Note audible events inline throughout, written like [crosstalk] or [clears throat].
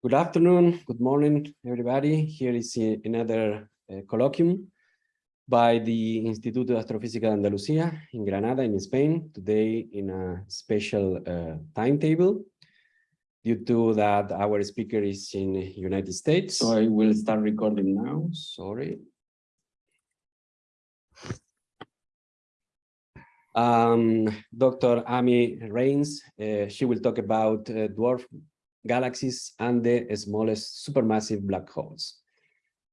Good afternoon, good morning, everybody. Here is another uh, colloquium by the Instituto de Astrofísica de Andalucía in Granada, in Spain, today in a special uh, timetable due to that our speaker is in United States. So I will start recording now, sorry. Um, Dr. Amy Reines, uh, she will talk about uh, dwarf galaxies and the smallest supermassive black holes.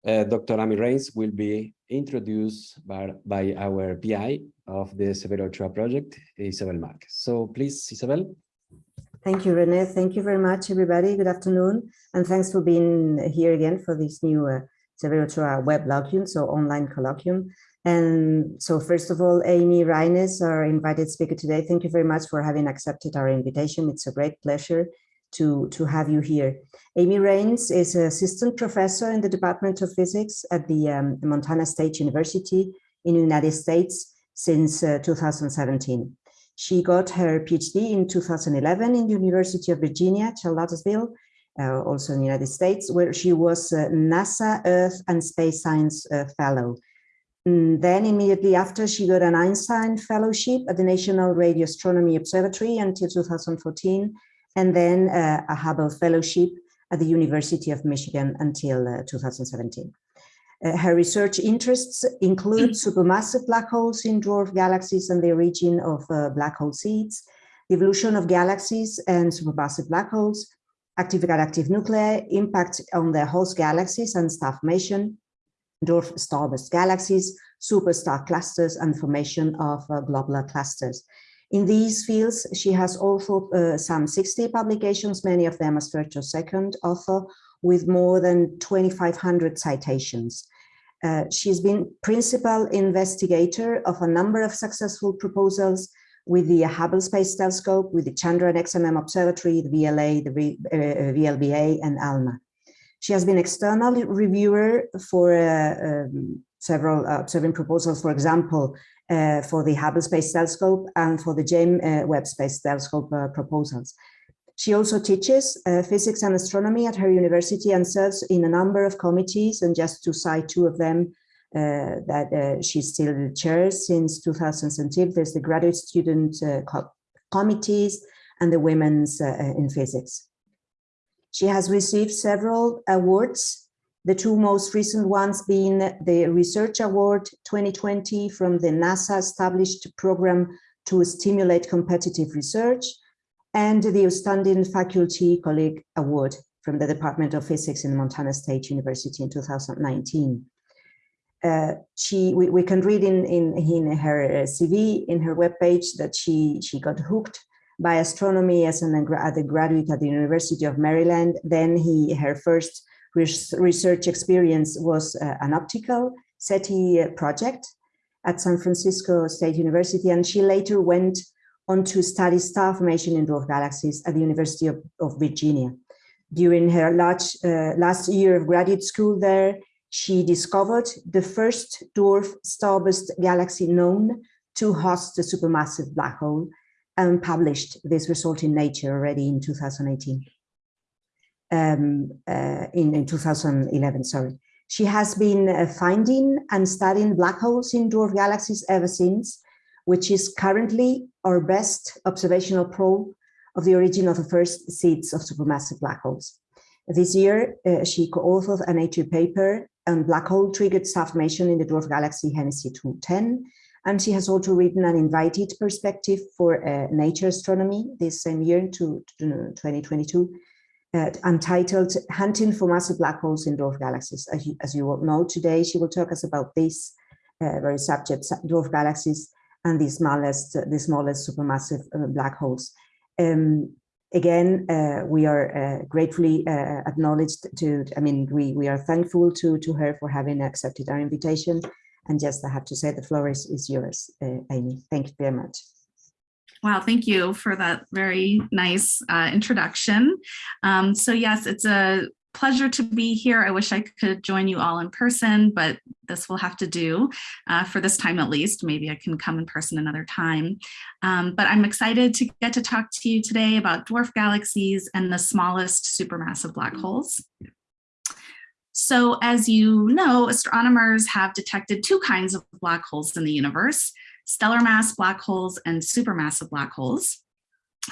Uh, Dr. Amy Reines will be introduced by, by our PI of the Severo Ochoa project, Isabel Marquez. So please, Isabel. Thank you, Rene. Thank you very much, everybody. Good afternoon. And thanks for being here again for this new uh, Severo Ochoa web colloquium, so online colloquium. And so first of all, Amy Reines, our invited speaker today, thank you very much for having accepted our invitation. It's a great pleasure to, to have you here. Amy Reines is an assistant professor in the Department of Physics at the um, Montana State University in the United States since uh, 2017. She got her PhD in 2011 in the University of Virginia, Charlottesville, uh, also in the United States, where she was a NASA Earth and Space Science uh, Fellow. And mm, then immediately after, she got an Einstein Fellowship at the National Radio Astronomy Observatory until 2014, and then uh, a Hubble Fellowship at the University of Michigan until uh, 2017. Uh, her research interests include supermassive black holes in dwarf galaxies and the origin of uh, black hole seeds, the evolution of galaxies and supermassive black holes, active galactic nuclei, impact on the host galaxies and star formation, dwarf starburst galaxies, superstar clusters, and formation of uh, globular clusters. In these fields, she has authored uh, some 60 publications, many of them as first or second author, with more than 2,500 citations. Uh, she's been principal investigator of a number of successful proposals with the Hubble Space Telescope, with the Chandra and XMM Observatory, the VLA, the uh, VLBA, and ALMA. She has been external reviewer for uh, um, several uh, observing proposals, for example, uh, for the Hubble Space Telescope and for the James uh, Webb Space Telescope uh, proposals. She also teaches uh, physics and astronomy at her university and serves in a number of committees, and just to cite two of them uh, that uh, she still chairs since 2017, there's the graduate student co committees and the women's in physics. She has received several awards the two most recent ones being the Research Award 2020 from the NASA established program to stimulate competitive research and the Outstanding Faculty Colleague Award from the Department of Physics in Montana State University in 2019. Uh, she, we, we, can read in, in, in her CV, in her webpage, that she, she got hooked by astronomy as an undergraduate at the University of Maryland. Then he, her first research experience was uh, an optical SETI project at San Francisco State University, and she later went on to study star formation in dwarf galaxies at the University of, of Virginia. During her large, uh, last year of graduate school there, she discovered the first dwarf starburst galaxy known to host a supermassive black hole and published this result in Nature already in 2018 um, uh, in, in 2011, sorry. She has been uh, finding and studying black holes in dwarf galaxies ever since, which is currently our best observational probe of the origin of the first seeds of supermassive black holes. This year, uh, she co-authored a Nature paper on black hole triggered star formation in the dwarf galaxy Henize 210, and she has also written an invited perspective for uh, Nature Astronomy this same year to, to 2022, uh, untitled Hunting for Massive Black Holes in Dwarf Galaxies. As you, as you all know, today she will talk us about this uh, very subject, dwarf galaxies and the smallest, uh, the smallest supermassive uh, black holes. Um, again, uh, we are uh, gratefully acknowledged to, I mean, we, we are thankful to, to her for having accepted our invitation. And just I have to say the floor is, is yours, Amy. Thank you very much. Wow, thank you for that very nice uh, introduction. Um, so yes, it's a pleasure to be here. I wish I could join you all in person, but this will have to do uh, for this time at least. Maybe I can come in person another time. Um, but I'm excited to get to talk to you today about dwarf galaxies and the smallest supermassive black holes. So as you know, astronomers have detected two kinds of black holes in the universe, stellar mass black holes and supermassive black holes.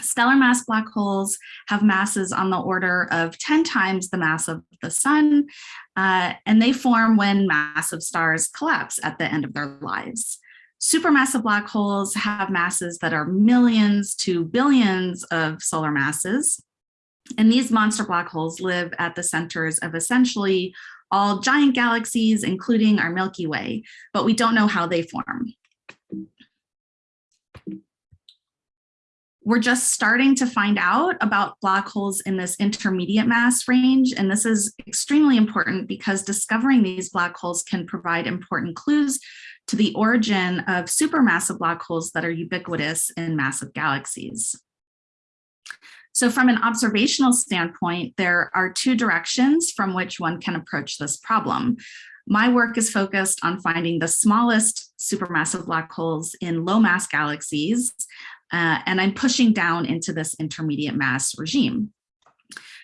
Stellar mass black holes have masses on the order of 10 times the mass of the sun, uh, and they form when massive stars collapse at the end of their lives. Supermassive black holes have masses that are millions to billions of solar masses. And these monster black holes live at the centers of essentially all giant galaxies, including our Milky Way, but we don't know how they form. We're just starting to find out about black holes in this intermediate mass range. And this is extremely important because discovering these black holes can provide important clues to the origin of supermassive black holes that are ubiquitous in massive galaxies. So from an observational standpoint, there are two directions from which one can approach this problem. My work is focused on finding the smallest supermassive black holes in low mass galaxies uh, and I'm pushing down into this intermediate mass regime.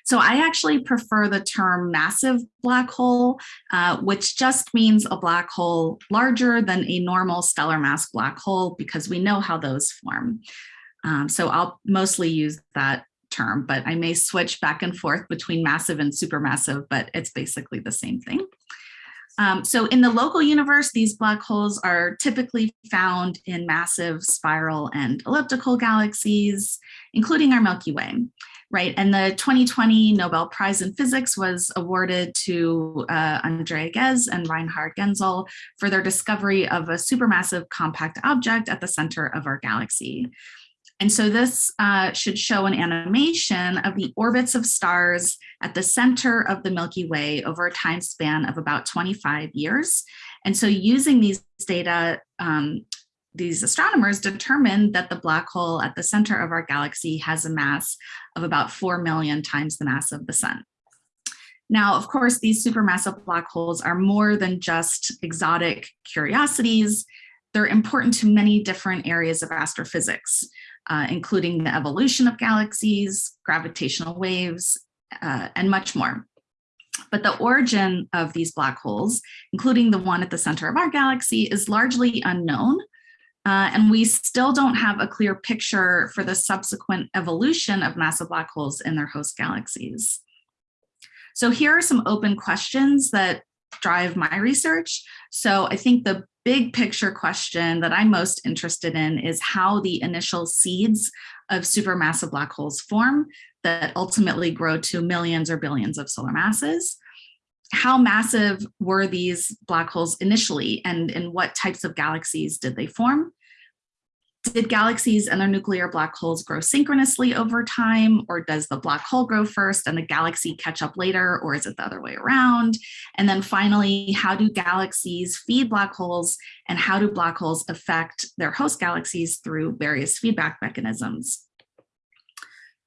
So I actually prefer the term massive black hole, uh, which just means a black hole larger than a normal stellar mass black hole because we know how those form. Um, so I'll mostly use that term, but I may switch back and forth between massive and supermassive, but it's basically the same thing. Um, so in the local universe, these black holes are typically found in massive spiral and elliptical galaxies, including our Milky Way, right? And the 2020 Nobel Prize in Physics was awarded to uh, Andrea Ghez and Reinhard Genzel for their discovery of a supermassive compact object at the center of our galaxy. And so this uh, should show an animation of the orbits of stars at the center of the Milky Way over a time span of about 25 years. And so using these data, um, these astronomers determined that the black hole at the center of our galaxy has a mass of about 4 million times the mass of the sun. Now, of course, these supermassive black holes are more than just exotic curiosities. They're important to many different areas of astrophysics uh, including the evolution of galaxies, gravitational waves, uh, and much more. But the origin of these black holes, including the one at the center of our galaxy, is largely unknown. Uh, and we still don't have a clear picture for the subsequent evolution of massive black holes in their host galaxies. So here are some open questions that drive my research. So I think the big picture question that I'm most interested in is how the initial seeds of supermassive black holes form that ultimately grow to millions or billions of solar masses. How massive were these black holes initially and in what types of galaxies did they form? Did galaxies and their nuclear black holes grow synchronously over time, or does the black hole grow first and the galaxy catch up later, or is it the other way around? And then finally, how do galaxies feed black holes and how do black holes affect their host galaxies through various feedback mechanisms?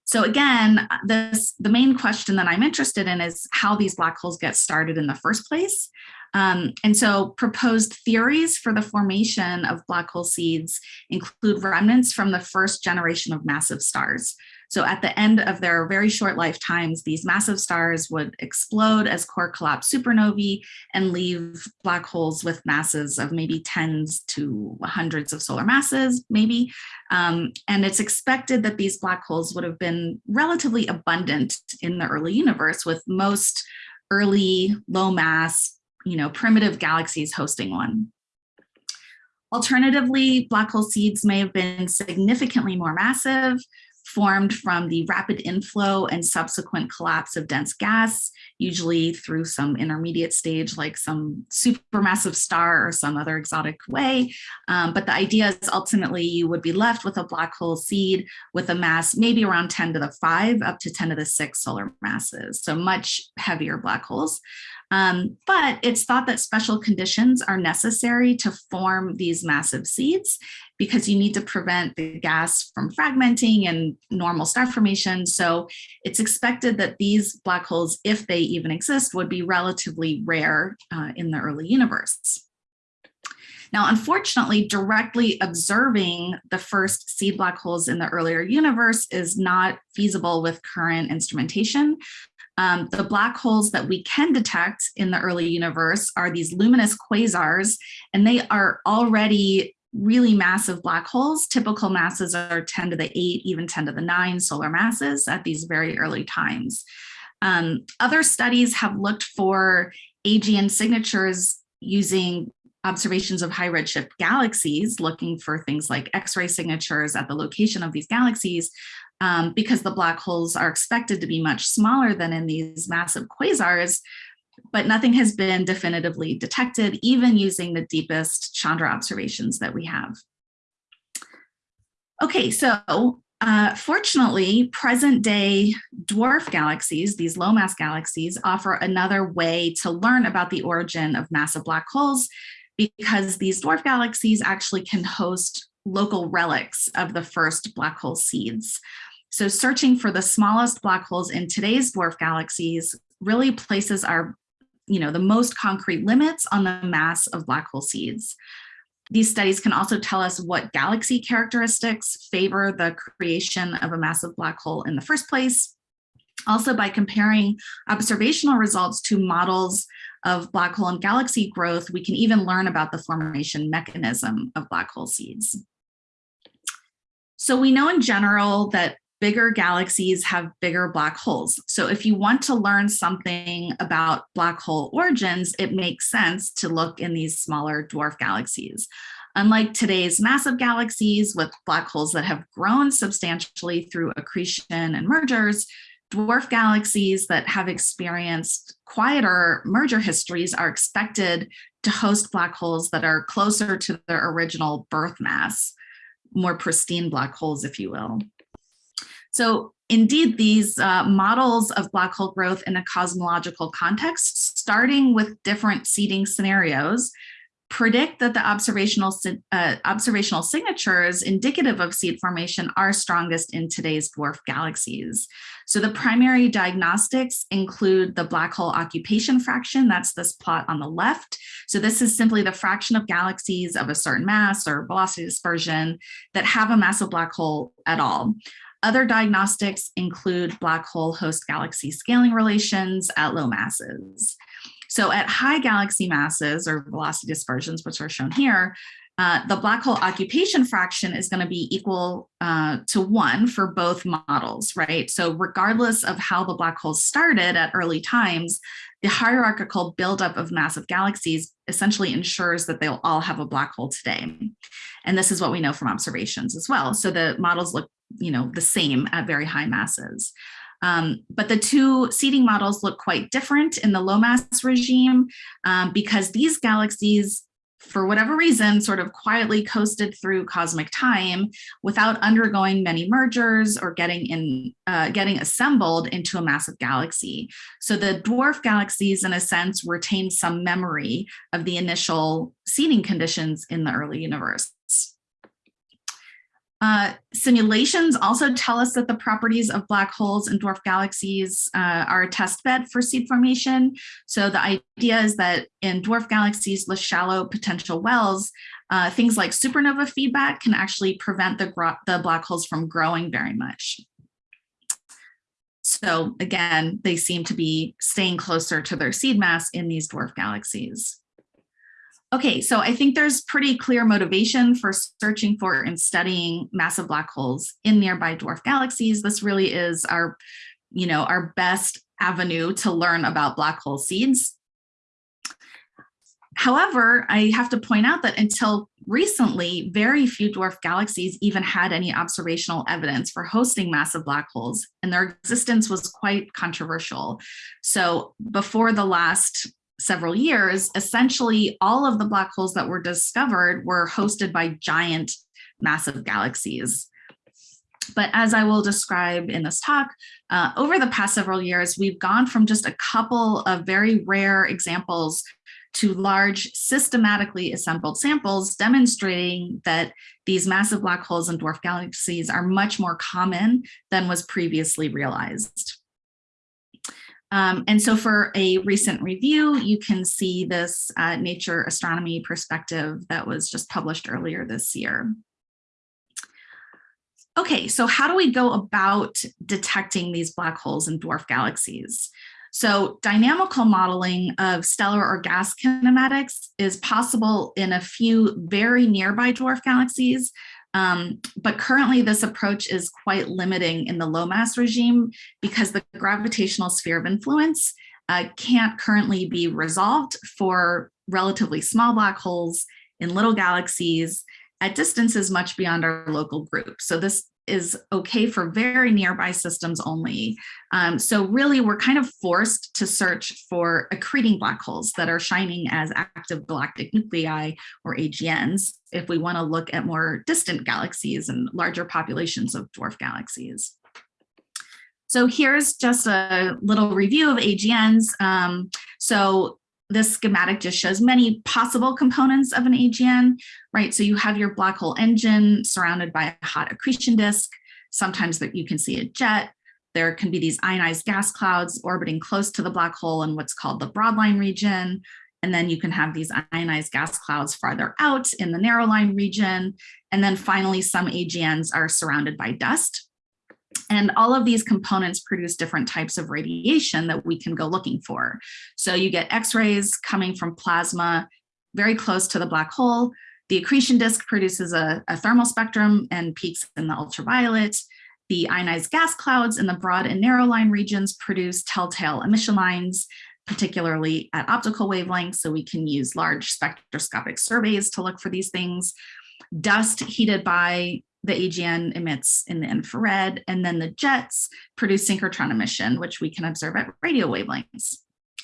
So again, this the main question that I'm interested in is how these black holes get started in the first place. Um, and so proposed theories for the formation of black hole seeds include remnants from the first generation of massive stars. So at the end of their very short lifetimes, these massive stars would explode as core collapse supernovae and leave black holes with masses of maybe tens to hundreds of solar masses, maybe. Um, and it's expected that these black holes would have been relatively abundant in the early universe with most early low mass you know, primitive galaxies hosting one. Alternatively, black hole seeds may have been significantly more massive, formed from the rapid inflow and subsequent collapse of dense gas, usually through some intermediate stage like some supermassive star or some other exotic way. Um, but the idea is ultimately you would be left with a black hole seed with a mass maybe around 10 to the 5 up to 10 to the 6 solar masses, so much heavier black holes. Um, but it's thought that special conditions are necessary to form these massive seeds because you need to prevent the gas from fragmenting and normal star formation. So it's expected that these black holes, if they even exist, would be relatively rare uh, in the early universe. Now, unfortunately, directly observing the first seed black holes in the earlier universe is not feasible with current instrumentation. Um, the black holes that we can detect in the early universe are these luminous quasars, and they are already really massive black holes. Typical masses are 10 to the 8, even 10 to the 9 solar masses at these very early times. Um, other studies have looked for AGN signatures using observations of high redshift galaxies, looking for things like X-ray signatures at the location of these galaxies, um, because the black holes are expected to be much smaller than in these massive quasars, but nothing has been definitively detected, even using the deepest Chandra observations that we have. Okay, so uh, fortunately, present day dwarf galaxies, these low mass galaxies, offer another way to learn about the origin of massive black holes because these dwarf galaxies actually can host local relics of the first black hole seeds. So searching for the smallest black holes in today's dwarf galaxies really places our, you know, the most concrete limits on the mass of black hole seeds. These studies can also tell us what galaxy characteristics favor the creation of a massive black hole in the first place. Also by comparing observational results to models of black hole and galaxy growth, we can even learn about the formation mechanism of black hole seeds. So we know in general that bigger galaxies have bigger black holes. So if you want to learn something about black hole origins, it makes sense to look in these smaller dwarf galaxies. Unlike today's massive galaxies with black holes that have grown substantially through accretion and mergers, dwarf galaxies that have experienced quieter merger histories are expected to host black holes that are closer to their original birth mass, more pristine black holes, if you will. So indeed, these uh, models of black hole growth in a cosmological context, starting with different seeding scenarios, predict that the observational, uh, observational signatures indicative of seed formation are strongest in today's dwarf galaxies. So the primary diagnostics include the black hole occupation fraction, that's this plot on the left. So this is simply the fraction of galaxies of a certain mass or velocity dispersion that have a massive black hole at all. Other diagnostics include black hole host galaxy scaling relations at low masses. So at high galaxy masses or velocity dispersions, which are shown here, uh, the black hole occupation fraction is going to be equal uh, to one for both models, right? So regardless of how the black holes started at early times, the hierarchical buildup of massive galaxies essentially ensures that they'll all have a black hole today. And this is what we know from observations as well. So the models look, you know, the same at very high masses. Um, but the two seeding models look quite different in the low mass regime um, because these galaxies, for whatever reason, sort of quietly coasted through cosmic time without undergoing many mergers or getting in, uh, getting assembled into a massive galaxy. So the dwarf galaxies, in a sense, retain some memory of the initial seeding conditions in the early universe. Uh, simulations also tell us that the properties of black holes and dwarf galaxies uh, are a test bed for seed formation. So the idea is that in dwarf galaxies with shallow potential wells, uh, things like supernova feedback can actually prevent the, the black holes from growing very much. So again, they seem to be staying closer to their seed mass in these dwarf galaxies. Okay, so I think there's pretty clear motivation for searching for and studying massive black holes in nearby dwarf galaxies. This really is our, you know, our best avenue to learn about black hole seeds. However, I have to point out that until recently, very few dwarf galaxies even had any observational evidence for hosting massive black holes, and their existence was quite controversial. So before the last several years, essentially all of the black holes that were discovered were hosted by giant massive galaxies. But as I will describe in this talk, uh, over the past several years, we've gone from just a couple of very rare examples to large systematically assembled samples demonstrating that these massive black holes and dwarf galaxies are much more common than was previously realized. Um, and so for a recent review, you can see this uh, Nature Astronomy perspective that was just published earlier this year. Okay, so how do we go about detecting these black holes and dwarf galaxies? So dynamical modeling of stellar or gas kinematics is possible in a few very nearby dwarf galaxies, um, but currently this approach is quite limiting in the low mass regime because the gravitational sphere of influence uh, can't currently be resolved for relatively small black holes in little galaxies at distances much beyond our local group. So this is okay for very nearby systems only. Um, so really, we're kind of forced to search for accreting black holes that are shining as active galactic nuclei or AGNs if we want to look at more distant galaxies and larger populations of dwarf galaxies. So here's just a little review of AGNs. Um, so this schematic just shows many possible components of an AGN, right? So you have your black hole engine surrounded by a hot accretion disk. Sometimes that you can see a jet. There can be these ionized gas clouds orbiting close to the black hole in what's called the broadline region. And then you can have these ionized gas clouds farther out in the narrow line region. And then finally, some AGNs are surrounded by dust. And all of these components produce different types of radiation that we can go looking for. So you get X-rays coming from plasma very close to the black hole. The accretion disk produces a, a thermal spectrum and peaks in the ultraviolet. The ionized gas clouds in the broad and narrow line regions produce telltale emission lines, particularly at optical wavelengths, so we can use large spectroscopic surveys to look for these things. Dust heated by the AGN emits in the infrared, and then the jets produce synchrotron emission, which we can observe at radio wavelengths.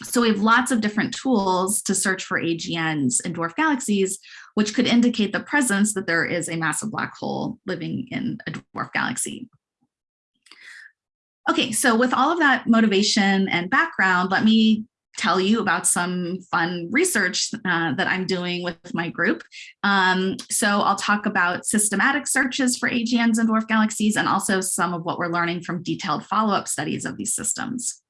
So we have lots of different tools to search for AGNs in dwarf galaxies, which could indicate the presence that there is a massive black hole living in a dwarf galaxy. Okay, so with all of that motivation and background, let me tell you about some fun research uh, that I'm doing with my group. Um, so I'll talk about systematic searches for AGNs and dwarf galaxies and also some of what we're learning from detailed follow-up studies of these systems.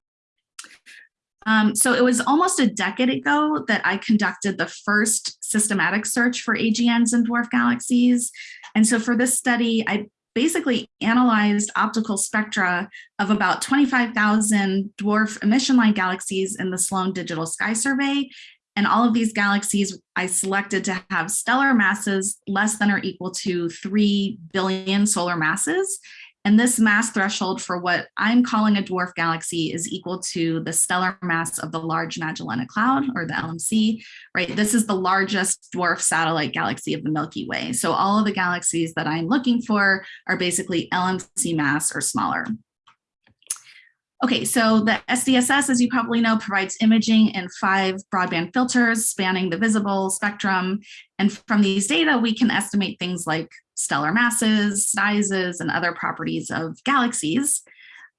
Um, so it was almost a decade ago that I conducted the first systematic search for AGNs and dwarf galaxies. And so for this study, I basically analyzed optical spectra of about 25,000 dwarf emission line galaxies in the Sloan Digital Sky Survey. And all of these galaxies I selected to have stellar masses less than or equal to 3 billion solar masses. And this mass threshold for what I'm calling a dwarf galaxy is equal to the stellar mass of the Large Magellanic Cloud or the LMC, right? This is the largest dwarf satellite galaxy of the Milky Way. So all of the galaxies that I'm looking for are basically LMC mass or smaller. Okay, so the SDSS, as you probably know, provides imaging in five broadband filters spanning the visible spectrum. And from these data, we can estimate things like stellar masses, sizes, and other properties of galaxies.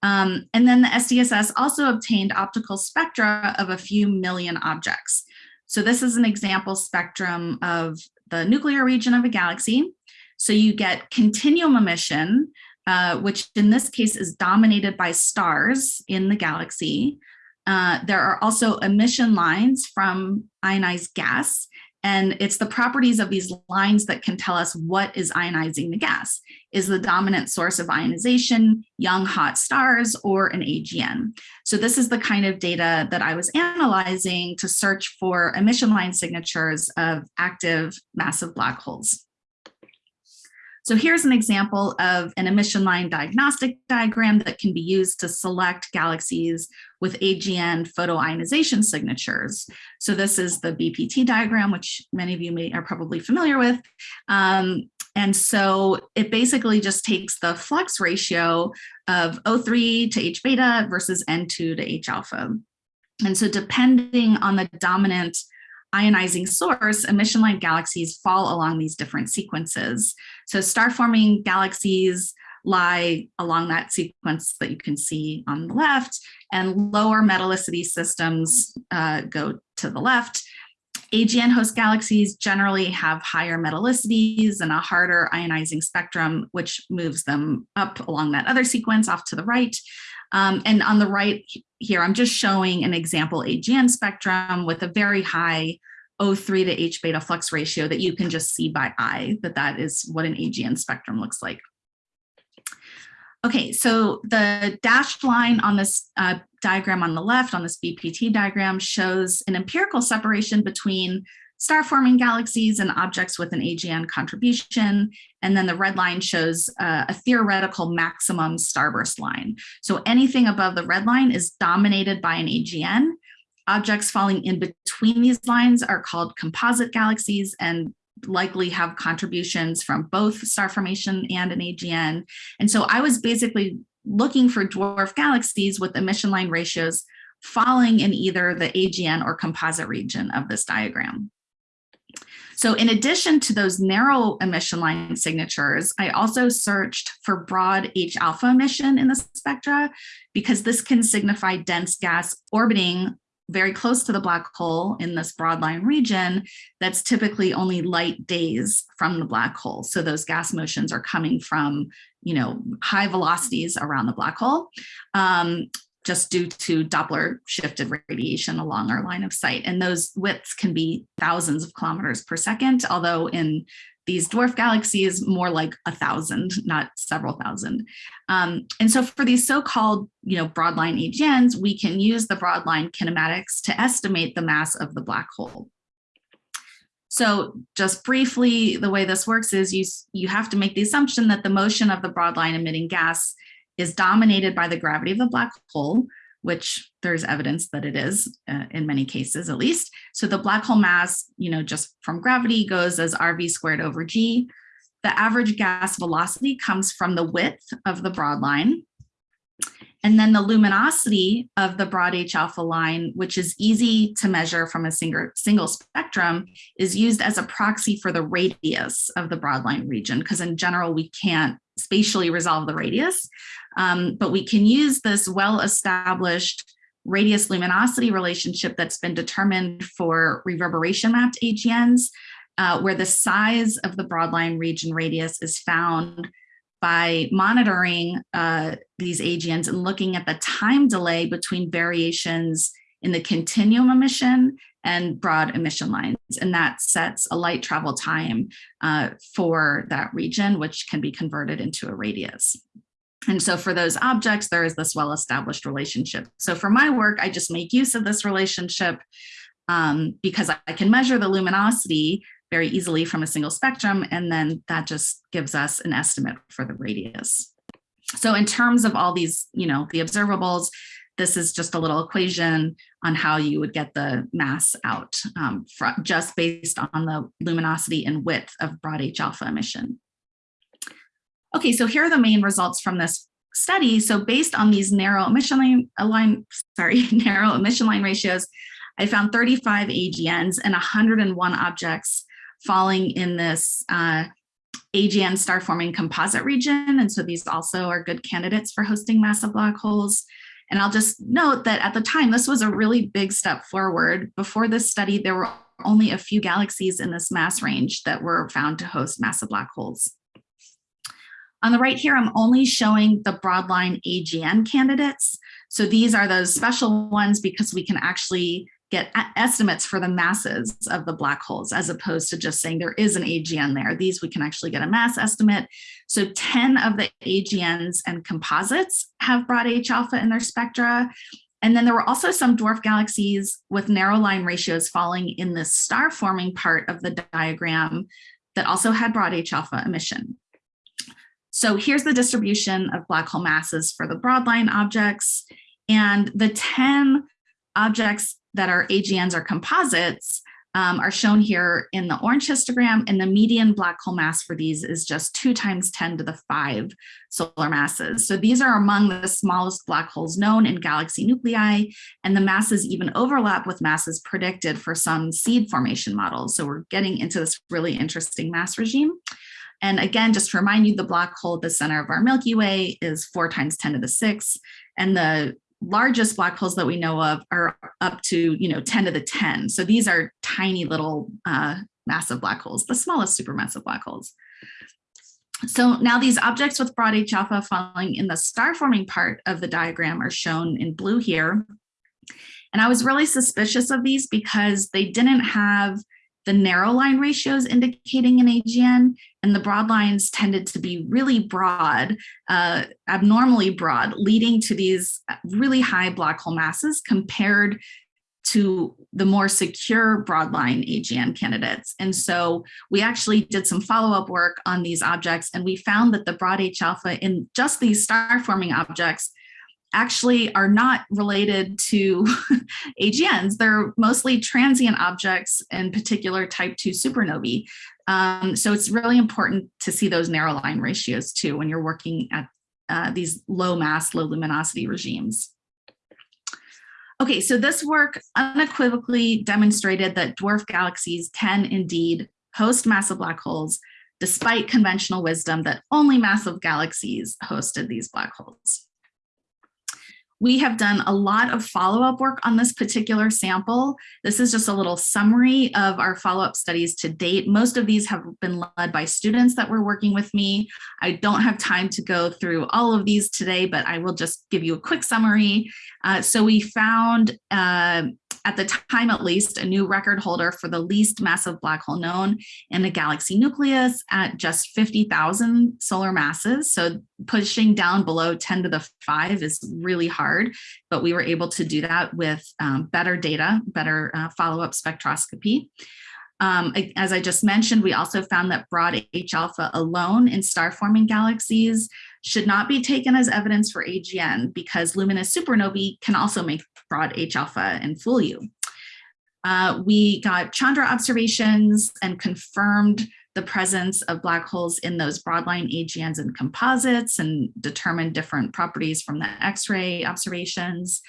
Um, and then the SDSS also obtained optical spectra of a few million objects. So this is an example spectrum of the nuclear region of a galaxy. So you get continuum emission, uh, which in this case is dominated by stars in the galaxy. Uh, there are also emission lines from ionized gas, and it's the properties of these lines that can tell us what is ionizing the gas. Is the dominant source of ionization young hot stars or an AGN? So this is the kind of data that I was analyzing to search for emission line signatures of active massive black holes. So here's an example of an emission line diagnostic diagram that can be used to select galaxies with AGN photoionization signatures. So this is the BPT diagram, which many of you may are probably familiar with. Um, and so it basically just takes the flux ratio of O3 to H beta versus N2 to H alpha. And so depending on the dominant ionizing source, emission line galaxies fall along these different sequences. So star forming galaxies lie along that sequence that you can see on the left and lower metallicity systems uh, go to the left. AGN host galaxies generally have higher metallicities and a harder ionizing spectrum, which moves them up along that other sequence off to the right. Um, and on the right here, I'm just showing an example AGN spectrum with a very high O3 to H beta flux ratio that you can just see by eye, that that is what an AGN spectrum looks like. Okay, so the dashed line on this uh, diagram on the left, on this BPT diagram, shows an empirical separation between star-forming galaxies and objects with an AGN contribution. And then the red line shows uh, a theoretical maximum starburst line. So anything above the red line is dominated by an AGN. Objects falling in between these lines are called composite galaxies and likely have contributions from both star formation and an AGN. And so I was basically looking for dwarf galaxies with emission line ratios falling in either the AGN or composite region of this diagram. So in addition to those narrow emission line signatures, I also searched for broad H alpha emission in the spectra because this can signify dense gas orbiting very close to the black hole in this broad line region that's typically only light days from the black hole. So those gas motions are coming from, you know, high velocities around the black hole. Um, just due to Doppler shifted radiation along our line of sight. And those widths can be thousands of kilometers per second, although in these dwarf galaxies, more like a thousand, not several thousand. Um, and so for these so-called you know, broadline AGNs, we can use the broadline kinematics to estimate the mass of the black hole. So just briefly, the way this works is you, you have to make the assumption that the motion of the broadline emitting gas is dominated by the gravity of the black hole, which there's evidence that it is uh, in many cases at least. So the black hole mass, you know, just from gravity goes as RV squared over G. The average gas velocity comes from the width of the broad line. And then the luminosity of the broad H alpha line, which is easy to measure from a single, single spectrum, is used as a proxy for the radius of the broad line region, because in general, we can't spatially resolve the radius. Um, but we can use this well-established radius luminosity relationship that's been determined for reverberation mapped AGNs, uh, where the size of the broadline region radius is found by monitoring uh, these AGNs and looking at the time delay between variations in the continuum emission and broad emission lines. And that sets a light travel time uh, for that region, which can be converted into a radius. And so for those objects, there is this well-established relationship. So for my work, I just make use of this relationship um, because I can measure the luminosity very easily from a single spectrum, and then that just gives us an estimate for the radius. So in terms of all these, you know, the observables, this is just a little equation on how you would get the mass out um, just based on the luminosity and width of broad H alpha emission. Okay, so here are the main results from this study. So based on these narrow emission line, line [laughs] sorry, [laughs] narrow emission line ratios, I found 35 AGNs and 101 objects falling in this uh, AGN star forming composite region. And so these also are good candidates for hosting massive black holes. And I'll just note that at the time, this was a really big step forward. Before this study, there were only a few galaxies in this mass range that were found to host massive black holes. On the right here, I'm only showing the broadline AGN candidates. So these are those special ones because we can actually get estimates for the masses of the black holes as opposed to just saying there is an AGN there. These we can actually get a mass estimate. So 10 of the AGNs and composites have broad H alpha in their spectra. And then there were also some dwarf galaxies with narrow line ratios falling in the star forming part of the diagram that also had broad H alpha emission. So here's the distribution of black hole masses for the broadline objects. And the 10 objects that are AGNs or composites um, are shown here in the orange histogram and the median black hole mass for these is just two times 10 to the five solar masses. So these are among the smallest black holes known in galaxy nuclei and the masses even overlap with masses predicted for some seed formation models. So we're getting into this really interesting mass regime. And again, just to remind you, the black hole at the center of our Milky Way is four times 10 to the six and the largest black holes that we know of are up to, you know, 10 to the 10. So these are tiny little uh, massive black holes, the smallest supermassive black holes. So now these objects with broad H alpha falling in the star forming part of the diagram are shown in blue here. And I was really suspicious of these because they didn't have the narrow line ratios indicating an AGN, and the broad lines tended to be really broad, uh, abnormally broad, leading to these really high black hole masses compared to the more secure broadline AGN candidates. And so we actually did some follow-up work on these objects and we found that the broad H alpha in just these star forming objects actually are not related to [laughs] AGNs. They're mostly transient objects, in particular type 2 supernovae. Um, so it's really important to see those narrow line ratios too when you're working at uh, these low mass, low luminosity regimes. Okay, so this work unequivocally demonstrated that dwarf galaxies can indeed host massive black holes, despite conventional wisdom that only massive galaxies hosted these black holes. We have done a lot of follow-up work on this particular sample. This is just a little summary of our follow-up studies to date. Most of these have been led by students that were working with me. I don't have time to go through all of these today, but I will just give you a quick summary. Uh, so we found uh, at the time at least, a new record holder for the least massive black hole known in the galaxy nucleus at just 50,000 solar masses. So pushing down below 10 to the 5 is really hard, but we were able to do that with um, better data, better uh, follow-up spectroscopy. Um, as I just mentioned, we also found that broad H alpha alone in star forming galaxies should not be taken as evidence for AGN because luminous supernovae can also make broad H alpha and fool you. Uh, we got Chandra observations and confirmed the presence of black holes in those broadline AGNs and composites and determined different properties from the X-ray observations.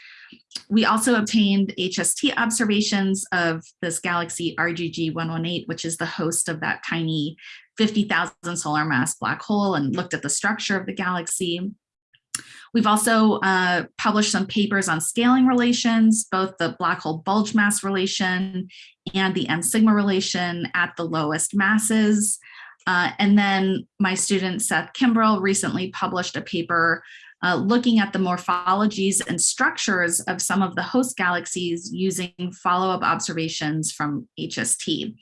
We also obtained HST observations of this galaxy RGG 118, which is the host of that tiny 50,000 solar mass black hole and looked at the structure of the galaxy. We've also uh, published some papers on scaling relations, both the black hole bulge mass relation and the M sigma relation at the lowest masses. Uh, and then my student Seth Kimbrell recently published a paper uh, looking at the morphologies and structures of some of the host galaxies using follow-up observations from HST.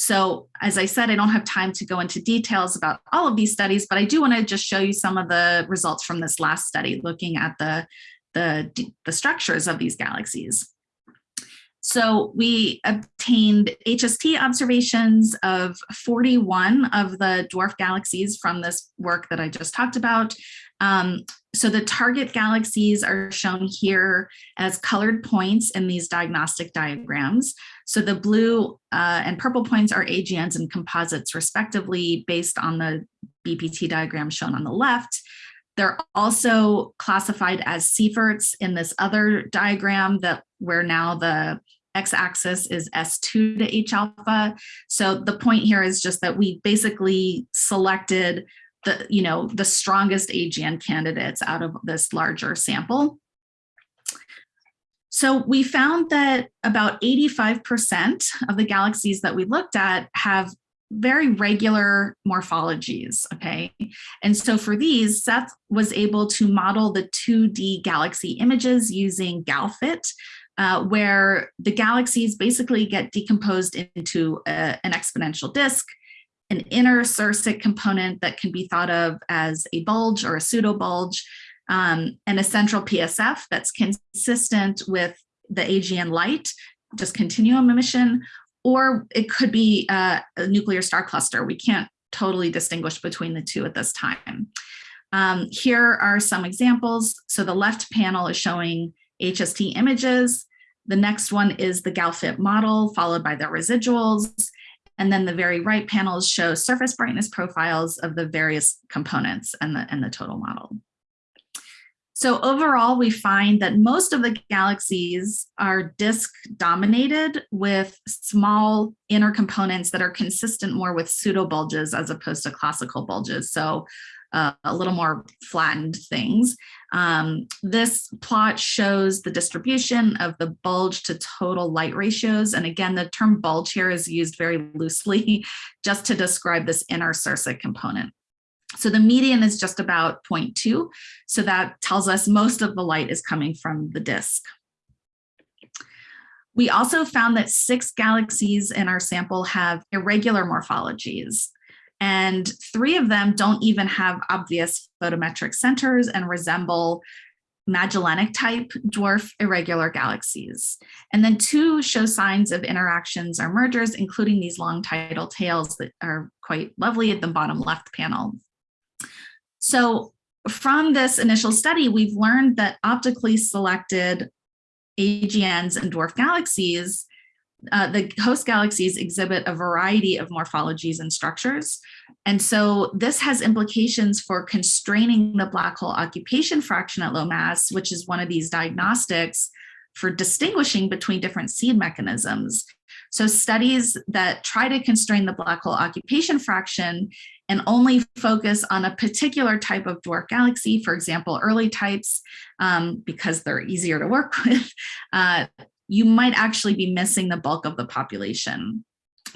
So as I said, I don't have time to go into details about all of these studies, but I do want to just show you some of the results from this last study looking at the, the, the structures of these galaxies. So we obtained HST observations of 41 of the dwarf galaxies from this work that I just talked about. Um, so the target galaxies are shown here as colored points in these diagnostic diagrams. So the blue uh, and purple points are AGNs and composites respectively based on the BPT diagram shown on the left. They're also classified as Seyferts in this other diagram that where now the x-axis is S2 to H alpha. So the point here is just that we basically selected the, you know, the strongest AGN candidates out of this larger sample. So we found that about 85% of the galaxies that we looked at have very regular morphologies, okay? And so for these, Seth was able to model the 2D galaxy images using GalFit, uh, where the galaxies basically get decomposed into a, an exponential disk an inner Sérsic component that can be thought of as a bulge or a pseudo bulge, um, and a central PSF that's consistent with the AGN light, just continuum emission, or it could be uh, a nuclear star cluster. We can't totally distinguish between the two at this time. Um, here are some examples. So the left panel is showing HST images. The next one is the GalFit model, followed by the residuals. And then the very right panels show surface brightness profiles of the various components and the, and the total model. So overall, we find that most of the galaxies are disk dominated with small inner components that are consistent more with pseudo bulges as opposed to classical bulges. So uh, a little more flattened things. Um, this plot shows the distribution of the bulge to total light ratios. And again, the term bulge here is used very loosely [laughs] just to describe this inner Sérsic component. So the median is just about 0.2. So that tells us most of the light is coming from the disk. We also found that six galaxies in our sample have irregular morphologies and three of them don't even have obvious photometric centers and resemble Magellanic type dwarf irregular galaxies. And then two show signs of interactions or mergers, including these long tidal tails that are quite lovely at the bottom left panel. So from this initial study, we've learned that optically selected AGNs and dwarf galaxies uh, the host galaxies exhibit a variety of morphologies and structures. And so this has implications for constraining the black hole occupation fraction at low mass, which is one of these diagnostics for distinguishing between different seed mechanisms. So studies that try to constrain the black hole occupation fraction and only focus on a particular type of dwarf galaxy, for example, early types, um, because they're easier to work [laughs] with, uh, you might actually be missing the bulk of the population.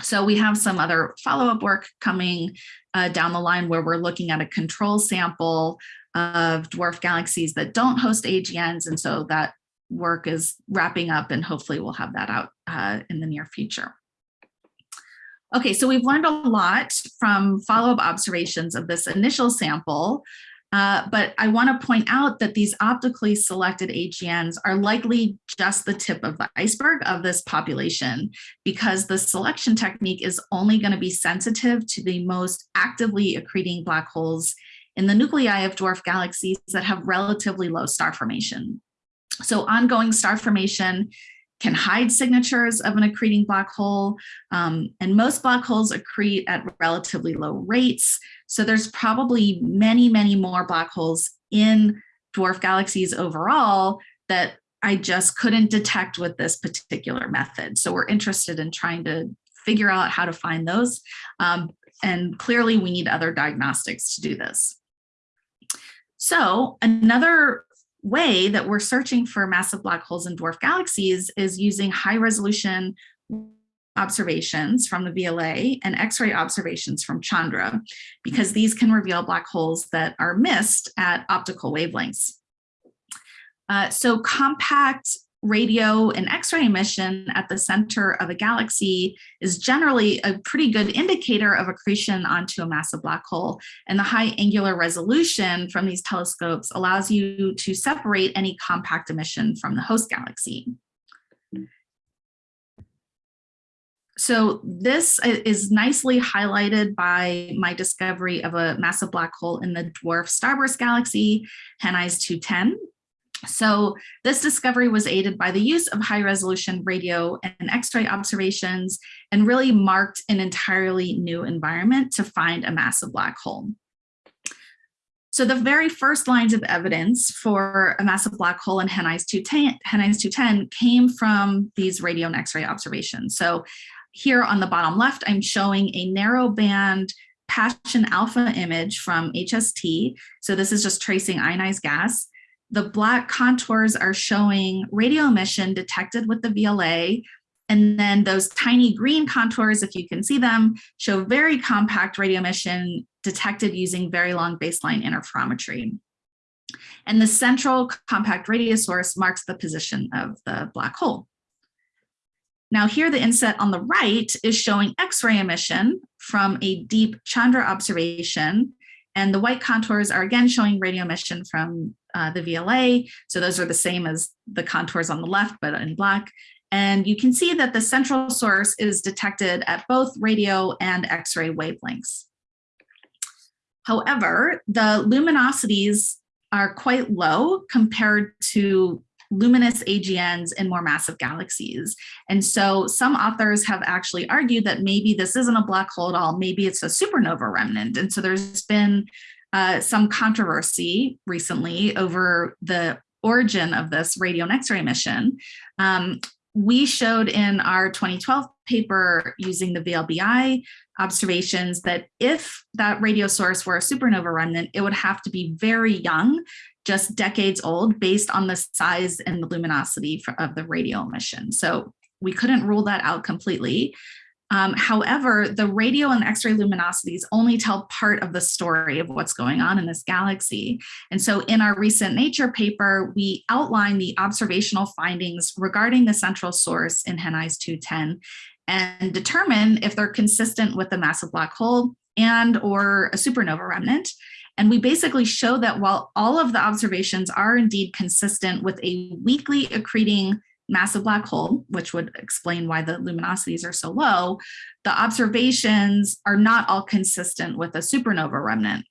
So we have some other follow-up work coming uh, down the line where we're looking at a control sample of dwarf galaxies that don't host AGNs. And so that work is wrapping up and hopefully we'll have that out uh, in the near future. Okay, so we've learned a lot from follow-up observations of this initial sample uh, but I want to point out that these optically selected AGNs are likely just the tip of the iceberg of this population because the selection technique is only going to be sensitive to the most actively accreting black holes in the nuclei of dwarf galaxies that have relatively low star formation. So ongoing star formation can hide signatures of an accreting black hole, um, and most black holes accrete at relatively low rates. So there's probably many, many more black holes in dwarf galaxies overall that I just couldn't detect with this particular method. So we're interested in trying to figure out how to find those. Um, and clearly we need other diagnostics to do this. So another way that we're searching for massive black holes in dwarf galaxies is using high resolution observations from the VLA and X-ray observations from Chandra, because these can reveal black holes that are missed at optical wavelengths. Uh, so compact radio and X-ray emission at the center of a galaxy is generally a pretty good indicator of accretion onto a massive black hole. And the high angular resolution from these telescopes allows you to separate any compact emission from the host galaxy. So this is nicely highlighted by my discovery of a massive black hole in the dwarf starburst galaxy, Henize 210. So this discovery was aided by the use of high resolution radio and x-ray observations and really marked an entirely new environment to find a massive black hole. So the very first lines of evidence for a massive black hole in Henize 210, 210 came from these radio and x-ray observations. So here on the bottom left, I'm showing a narrow band Paschen alpha image from HST. So this is just tracing ionized gas. The black contours are showing radio emission detected with the VLA. And then those tiny green contours, if you can see them, show very compact radio emission detected using very long baseline interferometry. And the central compact radio source marks the position of the black hole. Now here the inset on the right is showing X-ray emission from a deep Chandra observation. And the white contours are again showing radio emission from uh, the VLA. So those are the same as the contours on the left, but in black. And you can see that the central source is detected at both radio and X-ray wavelengths. However, the luminosities are quite low compared to luminous AGNs in more massive galaxies. And so some authors have actually argued that maybe this isn't a black hole at all, maybe it's a supernova remnant. And so there's been uh, some controversy recently over the origin of this radio X-ray emission. Um, we showed in our 2012 paper using the VLBI observations that if that radio source were a supernova remnant, it would have to be very young, just decades old, based on the size and the luminosity of the radio emission. So we couldn't rule that out completely. Um, however, the radio and X-ray luminosities only tell part of the story of what's going on in this galaxy. And so in our recent Nature paper, we outline the observational findings regarding the central source in Henize 210 and determine if they're consistent with the massive black hole and or a supernova remnant. And we basically show that while all of the observations are indeed consistent with a weakly accreting massive black hole, which would explain why the luminosities are so low, the observations are not all consistent with a supernova remnant.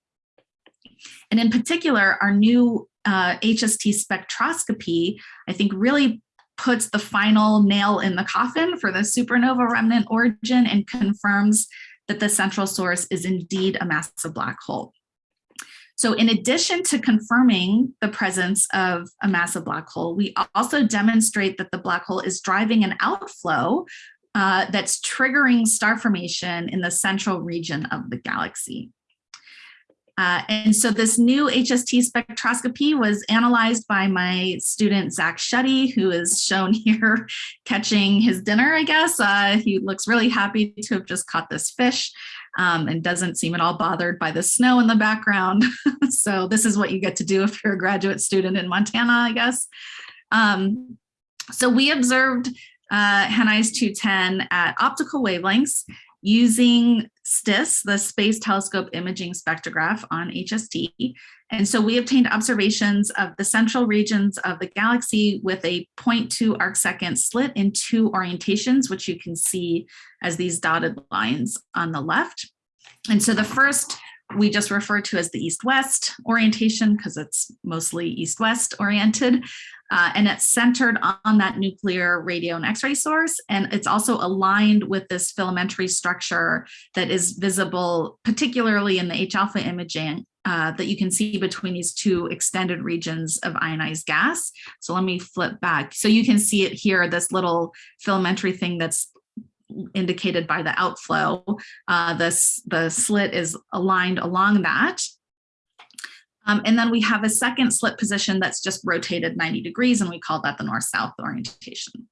And in particular, our new uh, HST spectroscopy, I think really puts the final nail in the coffin for the supernova remnant origin and confirms that the central source is indeed a massive black hole. So in addition to confirming the presence of a massive black hole, we also demonstrate that the black hole is driving an outflow uh, that's triggering star formation in the central region of the galaxy. Uh, and so this new HST spectroscopy was analyzed by my student, Zach Schutte, who is shown [laughs] here catching his dinner, I guess. Uh, he looks really happy to have just caught this fish um, and doesn't seem at all bothered by the snow in the background. [laughs] so this is what you get to do if you're a graduate student in Montana, I guess. Um, so we observed uh, Henize 210 at optical wavelengths using STIS, the Space Telescope Imaging Spectrograph on HST. And so we obtained observations of the central regions of the galaxy with a 0.2 arcsecond slit in two orientations, which you can see as these dotted lines on the left. And so the first we just refer to as the east-west orientation because it's mostly east-west oriented. Uh, and it's centered on that nuclear radio and x-ray source. And it's also aligned with this filamentary structure that is visible, particularly in the H-alpha imaging uh, that you can see between these two extended regions of ionized gas. So let me flip back. So you can see it here, this little filamentary thing that's indicated by the outflow. Uh, this, the slit is aligned along that. Um, and then we have a second slit position that's just rotated 90 degrees and we call that the north-south orientation.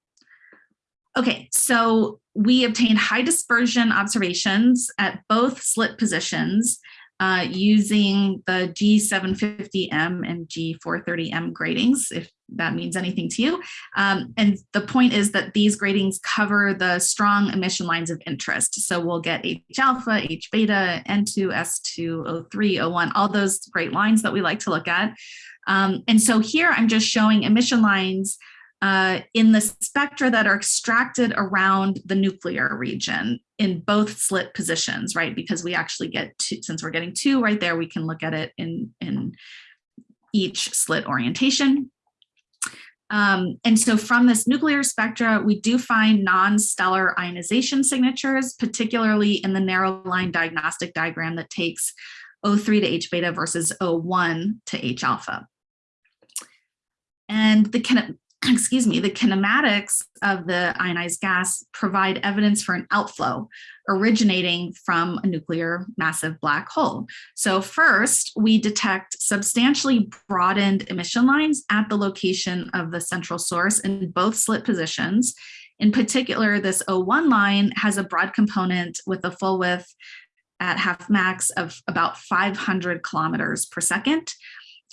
Okay, so we obtained high dispersion observations at both slit positions uh, using the G750M and G430M gratings, if that means anything to you. Um, and the point is that these gratings cover the strong emission lines of interest. So we'll get H alpha, H beta, N2, S2, O3, O1, all those great lines that we like to look at. Um, and so here I'm just showing emission lines uh, in the spectra that are extracted around the nuclear region in both slit positions, right? Because we actually get two, since we're getting two right there, we can look at it in, in each slit orientation. Um, and so from this nuclear spectra, we do find non-stellar ionization signatures, particularly in the narrow line diagnostic diagram that takes O3 to H beta versus O1 to H alpha. And the [clears throat] excuse me, the kinematics of the ionized gas provide evidence for an outflow originating from a nuclear massive black hole. So first, we detect substantially broadened emission lines at the location of the central source in both slit positions. In particular, this O1 line has a broad component with a full width at half max of about 500 kilometers per second,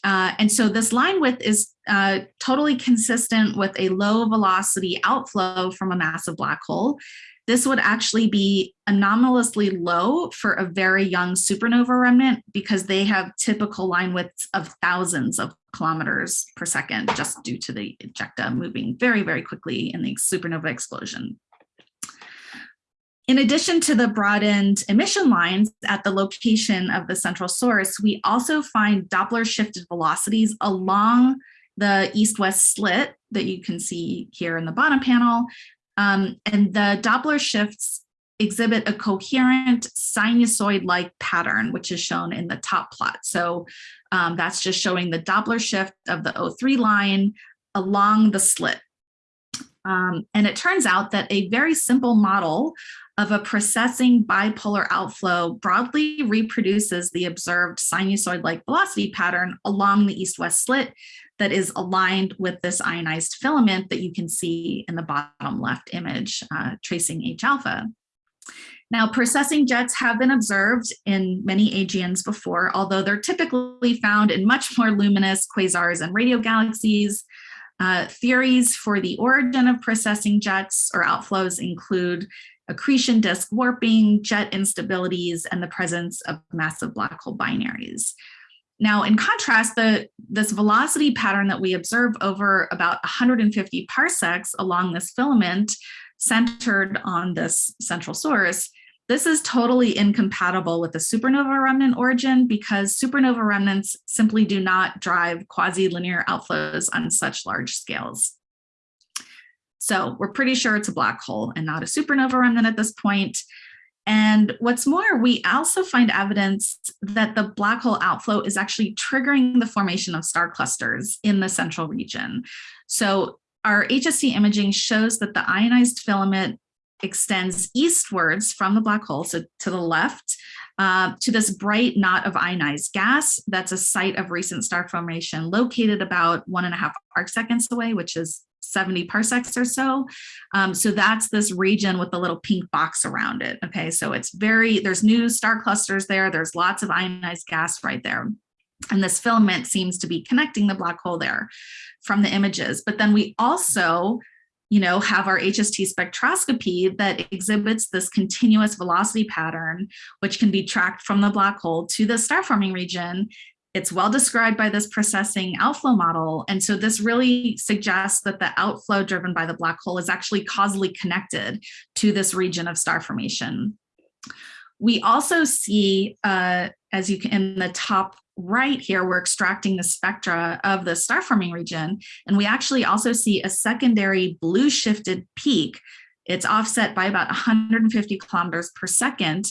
uh, and so this line width is uh, totally consistent with a low velocity outflow from a massive black hole. This would actually be anomalously low for a very young supernova remnant because they have typical line widths of thousands of kilometers per second just due to the ejecta moving very, very quickly in the supernova explosion. In addition to the broadened emission lines at the location of the central source, we also find Doppler shifted velocities along the east-west slit that you can see here in the bottom panel. Um, and the Doppler shifts exhibit a coherent sinusoid-like pattern, which is shown in the top plot. So um, that's just showing the Doppler shift of the O3 line along the slit. Um, and it turns out that a very simple model of a precessing bipolar outflow broadly reproduces the observed sinusoid-like velocity pattern along the east-west slit that is aligned with this ionized filament that you can see in the bottom left image, uh, tracing H alpha. Now, precessing jets have been observed in many AGNs before, although they're typically found in much more luminous quasars and radio galaxies. Uh, theories for the origin of precessing jets or outflows include accretion disk warping, jet instabilities, and the presence of massive black hole binaries. Now, in contrast, the, this velocity pattern that we observe over about 150 parsecs along this filament centered on this central source, this is totally incompatible with the supernova remnant origin because supernova remnants simply do not drive quasi-linear outflows on such large scales. So we're pretty sure it's a black hole and not a supernova remnant at this point. And what's more, we also find evidence that the black hole outflow is actually triggering the formation of star clusters in the central region. So our HST imaging shows that the ionized filament extends eastwards from the black hole, so to the left, uh, to this bright knot of ionized gas. That's a site of recent star formation located about one and a half arc seconds away, which is 70 parsecs or so. Um, so that's this region with the little pink box around it. Okay, so it's very, there's new star clusters there. There's lots of ionized gas right there. And this filament seems to be connecting the black hole there from the images. But then we also you know, have our HST spectroscopy that exhibits this continuous velocity pattern, which can be tracked from the black hole to the star forming region it's well described by this precessing outflow model. And so this really suggests that the outflow driven by the black hole is actually causally connected to this region of star formation. We also see, uh, as you can in the top right here, we're extracting the spectra of the star forming region. And we actually also see a secondary blue shifted peak. It's offset by about 150 kilometers per second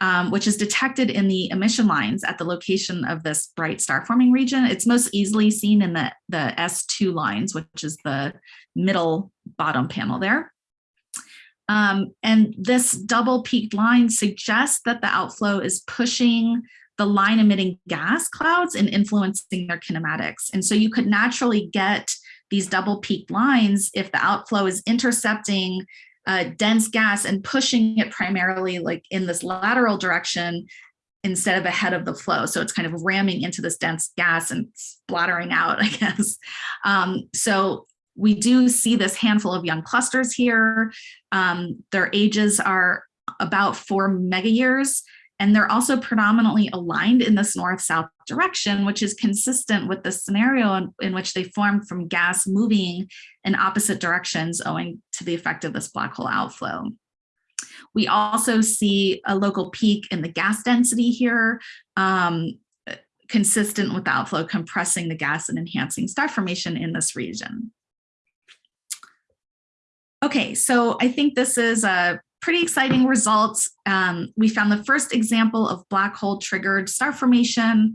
um, which is detected in the emission lines at the location of this bright star forming region. It's most easily seen in the, the S2 lines, which is the middle bottom panel there. Um, and this double peaked line suggests that the outflow is pushing the line emitting gas clouds and influencing their kinematics. And so you could naturally get these double peaked lines if the outflow is intercepting uh, dense gas and pushing it primarily like in this lateral direction instead of ahead of the flow. So it's kind of ramming into this dense gas and splattering out, [laughs] I guess. Um, so we do see this handful of young clusters here. Um, their ages are about four mega years. And they're also predominantly aligned in this north-south direction, which is consistent with the scenario in, in, which they formed from gas moving in opposite directions owing to the effect of this black hole outflow. We also see a local peak in the gas density here, um, consistent with the outflow compressing the gas and enhancing star formation in this region. Okay, so I think this is a pretty exciting results. Um, we found the first example of black hole triggered star formation,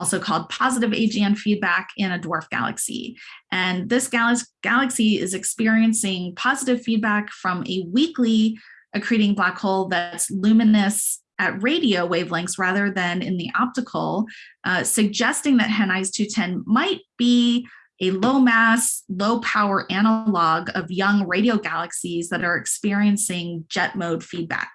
also called positive AGN feedback in a dwarf galaxy. And this gal galaxy is experiencing positive feedback from a weakly accreting black hole that's luminous at radio wavelengths rather than in the optical, uh, suggesting that Henize 210 might be a low mass, low power analog of young radio galaxies that are experiencing jet mode feedback.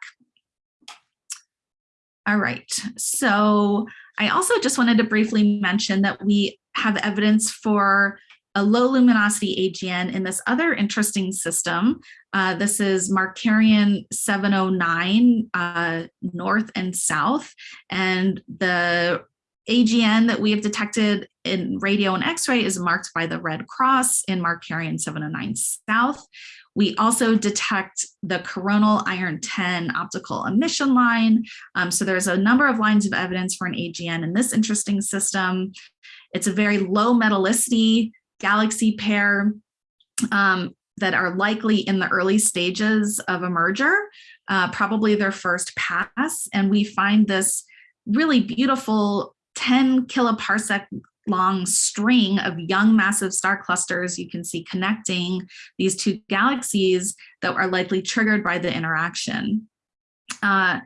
All right, so I also just wanted to briefly mention that we have evidence for a low luminosity AGN in this other interesting system. Uh, this is Markarian 709 uh, north and south, and the AGN that we have detected in radio and x-ray is marked by the red cross in Markarian 709 South. We also detect the coronal iron 10 optical emission line. Um, so there's a number of lines of evidence for an AGN in this interesting system. It's a very low metallicity galaxy pair um, that are likely in the early stages of a merger, uh, probably their first pass. And we find this really beautiful 10 kiloparsec long string of young massive star clusters you can see connecting these two galaxies that are likely triggered by the interaction. Uh,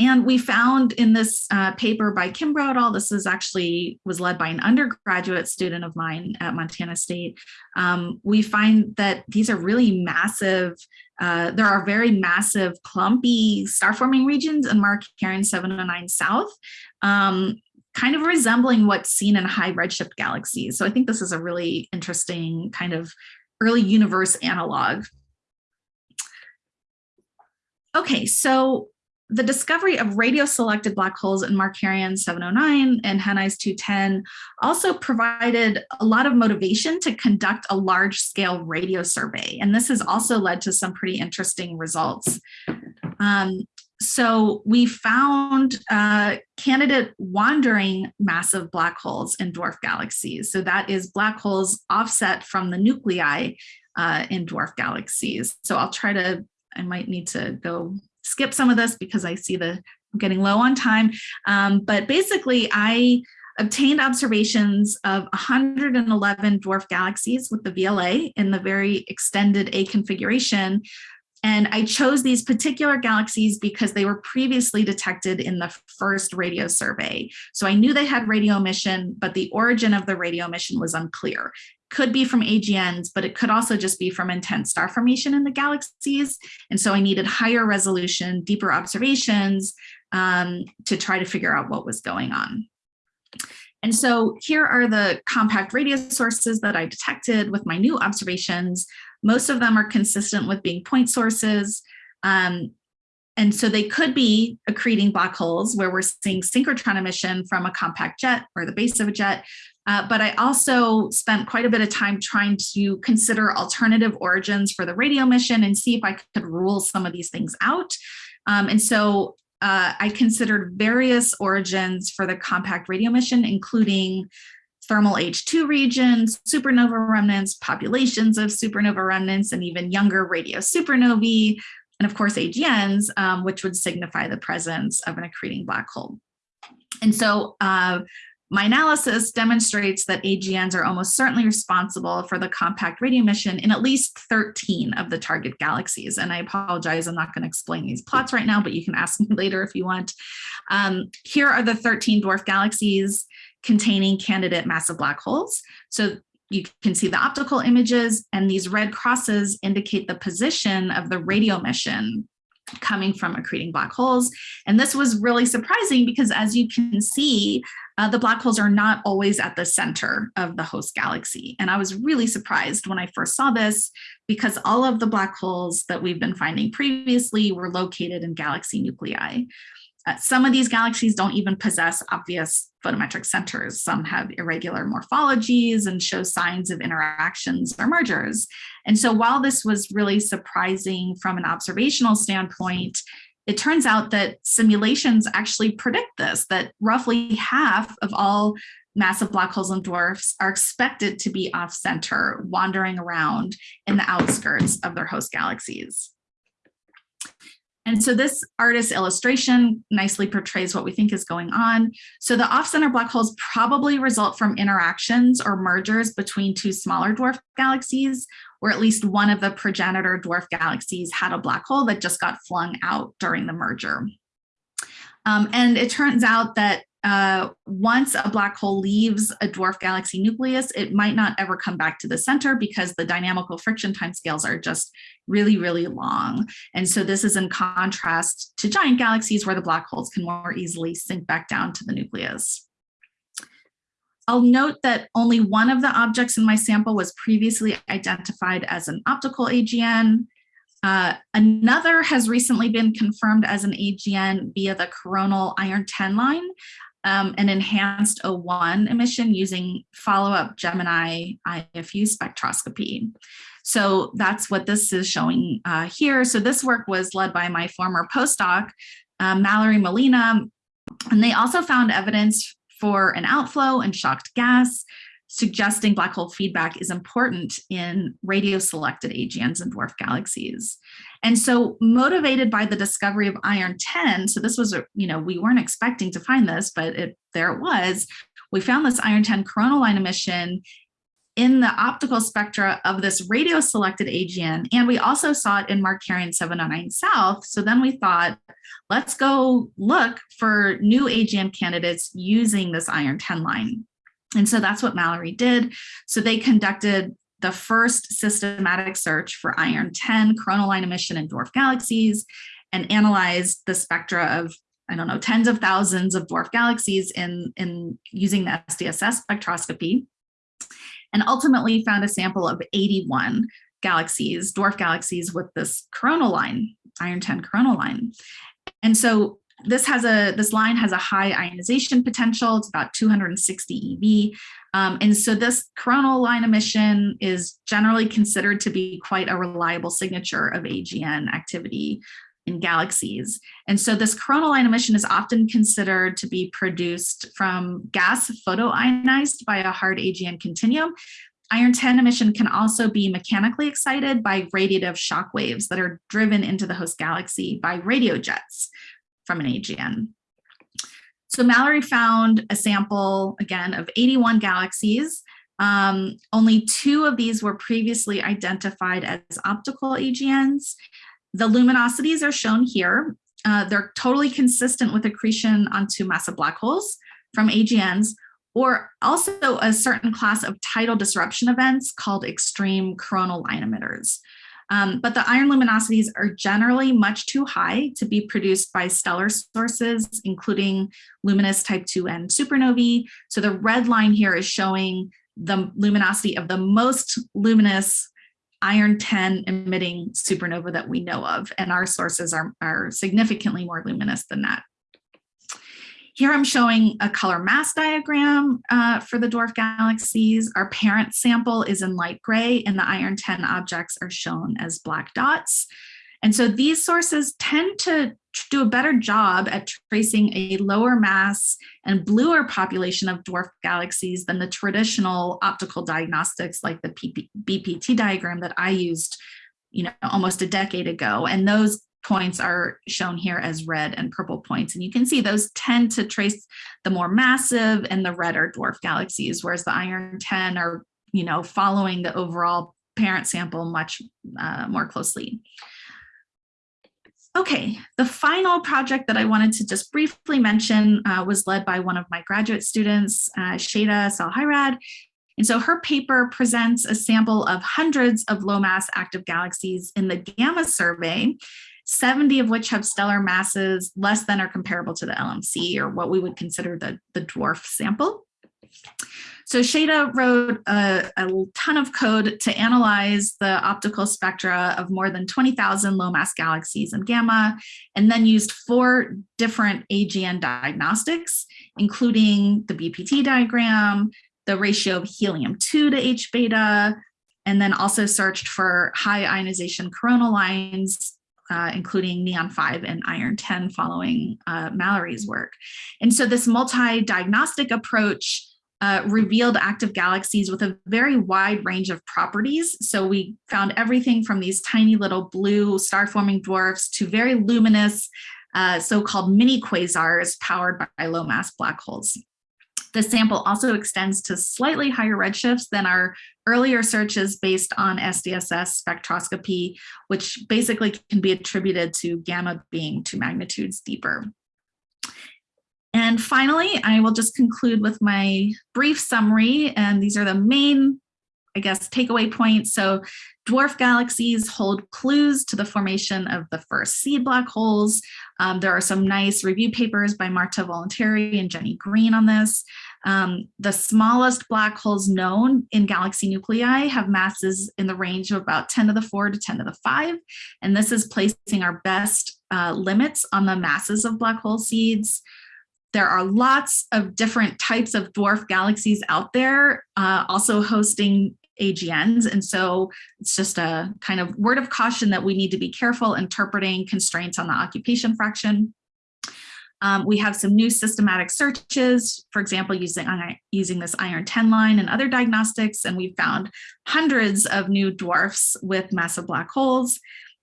and we found in this uh, paper by Kimbro et al., this is actually was led by an undergraduate student of mine at Montana State. Um, we find that these are really massive, uh, there are very massive clumpy star forming regions in Mark Markarian 709 South, um, kind of resembling what's seen in high redshift galaxies. So I think this is a really interesting kind of early universe analog. Okay, so the discovery of radio-selected black holes in Markarian 709 and Henize 210 also provided a lot of motivation to conduct a large-scale radio survey. And this has also led to some pretty interesting results. Um, so we found uh, candidate wandering massive black holes in dwarf galaxies. So that is black holes offset from the nuclei uh, in dwarf galaxies. So I'll try to, I might need to go skip some of this because I see the I'm getting low on time. Um, but basically, I obtained observations of 111 dwarf galaxies with the VLA in the very extended A configuration. And I chose these particular galaxies because they were previously detected in the first radio survey. So I knew they had radio emission, but the origin of the radio emission was unclear could be from AGNs, but it could also just be from intense star formation in the galaxies. And so I needed higher resolution, deeper observations um, to try to figure out what was going on. And so here are the compact radio sources that I detected with my new observations. Most of them are consistent with being point sources. Um, and so they could be accreting black holes where we're seeing synchrotron emission from a compact jet or the base of a jet, uh, but I also spent quite a bit of time trying to consider alternative origins for the radio mission and see if I could rule some of these things out. Um, and so uh, I considered various origins for the compact radio mission, including thermal H2 regions, supernova remnants, populations of supernova remnants, and even younger radio supernovae, and of course AGNs, um, which would signify the presence of an accreting black hole. And so uh, my analysis demonstrates that AGNs are almost certainly responsible for the compact radio emission in at least 13 of the target galaxies. And I apologize, I'm not going to explain these plots right now, but you can ask me [laughs] later if you want. Um, here are the 13 dwarf galaxies containing candidate massive black holes. So you can see the optical images and these red crosses indicate the position of the radio emission coming from accreting black holes. And this was really surprising because as you can see, uh, the black holes are not always at the center of the host galaxy. And I was really surprised when I first saw this because all of the black holes that we've been finding previously were located in galaxy nuclei. Uh, some of these galaxies don't even possess obvious photometric centers. Some have irregular morphologies and show signs of interactions or mergers. And so while this was really surprising from an observational standpoint, it turns out that simulations actually predict this, that roughly half of all massive black holes and dwarfs are expected to be off center, wandering around in the outskirts of their host galaxies. And so this artist's illustration nicely portrays what we think is going on. So the off-center black holes probably result from interactions or mergers between two smaller dwarf galaxies, or at least one of the progenitor dwarf galaxies had a black hole that just got flung out during the merger. Um, and it turns out that uh, once a black hole leaves a dwarf galaxy nucleus, it might not ever come back to the center because the dynamical friction timescales are just really, really long. And so this is in contrast to giant galaxies where the black holes can more easily sink back down to the nucleus. I'll note that only one of the objects in my sample was previously identified as an optical AGN. Uh, another has recently been confirmed as an AGN via the coronal iron 10 line, um, an enhanced O1 emission using follow-up Gemini IFU spectroscopy. So that's what this is showing uh, here. So this work was led by my former postdoc, um, Mallory Molina, and they also found evidence for an outflow and shocked gas, suggesting black hole feedback is important in radio selected AGNs and dwarf galaxies. And so motivated by the discovery of iron 10, so this was, a, you know, we weren't expecting to find this, but it, there it was, we found this iron 10 coronal line emission in the optical spectra of this radio selected AGN, and we also saw it in Markarian 709 South. So then we thought, let's go look for new AGN candidates using this iron 10 line. And so that's what Mallory did. So they conducted the first systematic search for iron 10 coronal line emission in dwarf galaxies and analyzed the spectra of I don't know, tens of thousands of dwarf galaxies in, in using the SDSS spectroscopy and ultimately found a sample of 81 galaxies, dwarf galaxies with this coronal line, iron 10 coronal line. And so this has a this line has a high ionization potential. It's about 260 EV. Um, and so this coronal line emission is generally considered to be quite a reliable signature of AGN activity in galaxies. And so this coronal line emission is often considered to be produced from gas photoionized by a hard AGN continuum. Iron 10 emission can also be mechanically excited by radiative shock waves that are driven into the host galaxy by radio jets from an AGN. So Mallory found a sample, again, of 81 galaxies. Um, only two of these were previously identified as optical AGNs. The luminosities are shown here. Uh, they're totally consistent with accretion onto massive black holes from AGNs, or also a certain class of tidal disruption events called extreme coronal line emitters. Um, but the iron luminosities are generally much too high to be produced by stellar sources, including luminous type 2n supernovae. So the red line here is showing the luminosity of the most luminous iron 10 emitting supernova that we know of, and our sources are, are significantly more luminous than that. Here I'm showing a color mass diagram uh, for the dwarf galaxies. Our parent sample is in light gray and the iron 10 objects are shown as black dots. And so these sources tend to do a better job at tracing a lower mass and bluer population of dwarf galaxies than the traditional optical diagnostics like the BPT diagram that I used you know, almost a decade ago. And those points are shown here as red and purple points. And you can see those tend to trace the more massive and the redder dwarf galaxies, whereas the iron 10 are, you know, following the overall parent sample much uh, more closely. Okay, the final project that I wanted to just briefly mention uh, was led by one of my graduate students, uh, Sheyda Salehirad. And so her paper presents a sample of hundreds of low mass active galaxies in the GAMA survey 70 of which have stellar masses less than or comparable to the LMC or what we would consider the, the dwarf sample. So Sheyda wrote a, a, ton of code to analyze the optical spectra of more than 20,000 low mass galaxies in GAMA, and then used four different AGN diagnostics, including the BPT diagram, the ratio of helium-2 to H beta, and then also searched for high ionization coronal lines uh, including Neon 5 and Iron 10 following uh, Mallory's work. And so this multi-diagnostic approach uh, revealed active galaxies with a very wide range of properties. So we found everything from these tiny little blue star-forming dwarfs to very luminous uh, so-called mini quasars powered by low mass black holes. The sample also extends to slightly higher redshifts than our earlier searches based on SDSS spectroscopy, which basically can be attributed to GAMA being two magnitudes deeper. And finally, I will just conclude with my brief summary, and these are the main I guess, takeaway points. So dwarf galaxies hold clues to the formation of the first seed black holes. Um, there are some nice review papers by Marta Volonteri and Jenny Greene on this. Um, the smallest black holes known in galaxy nuclei have masses in the range of about 10 to the 4 to 10 to the 5. And this is placing our best uh, limits on the masses of black hole seeds. There are lots of different types of dwarf galaxies out there, uh, also hosting AGNs. And so it's just a kind of word of caution that we need to be careful interpreting constraints on the occupation fraction. Um, we have some new systematic searches, for example, using, using this iron 10 line and other diagnostics, and we found hundreds of new dwarfs with massive black holes.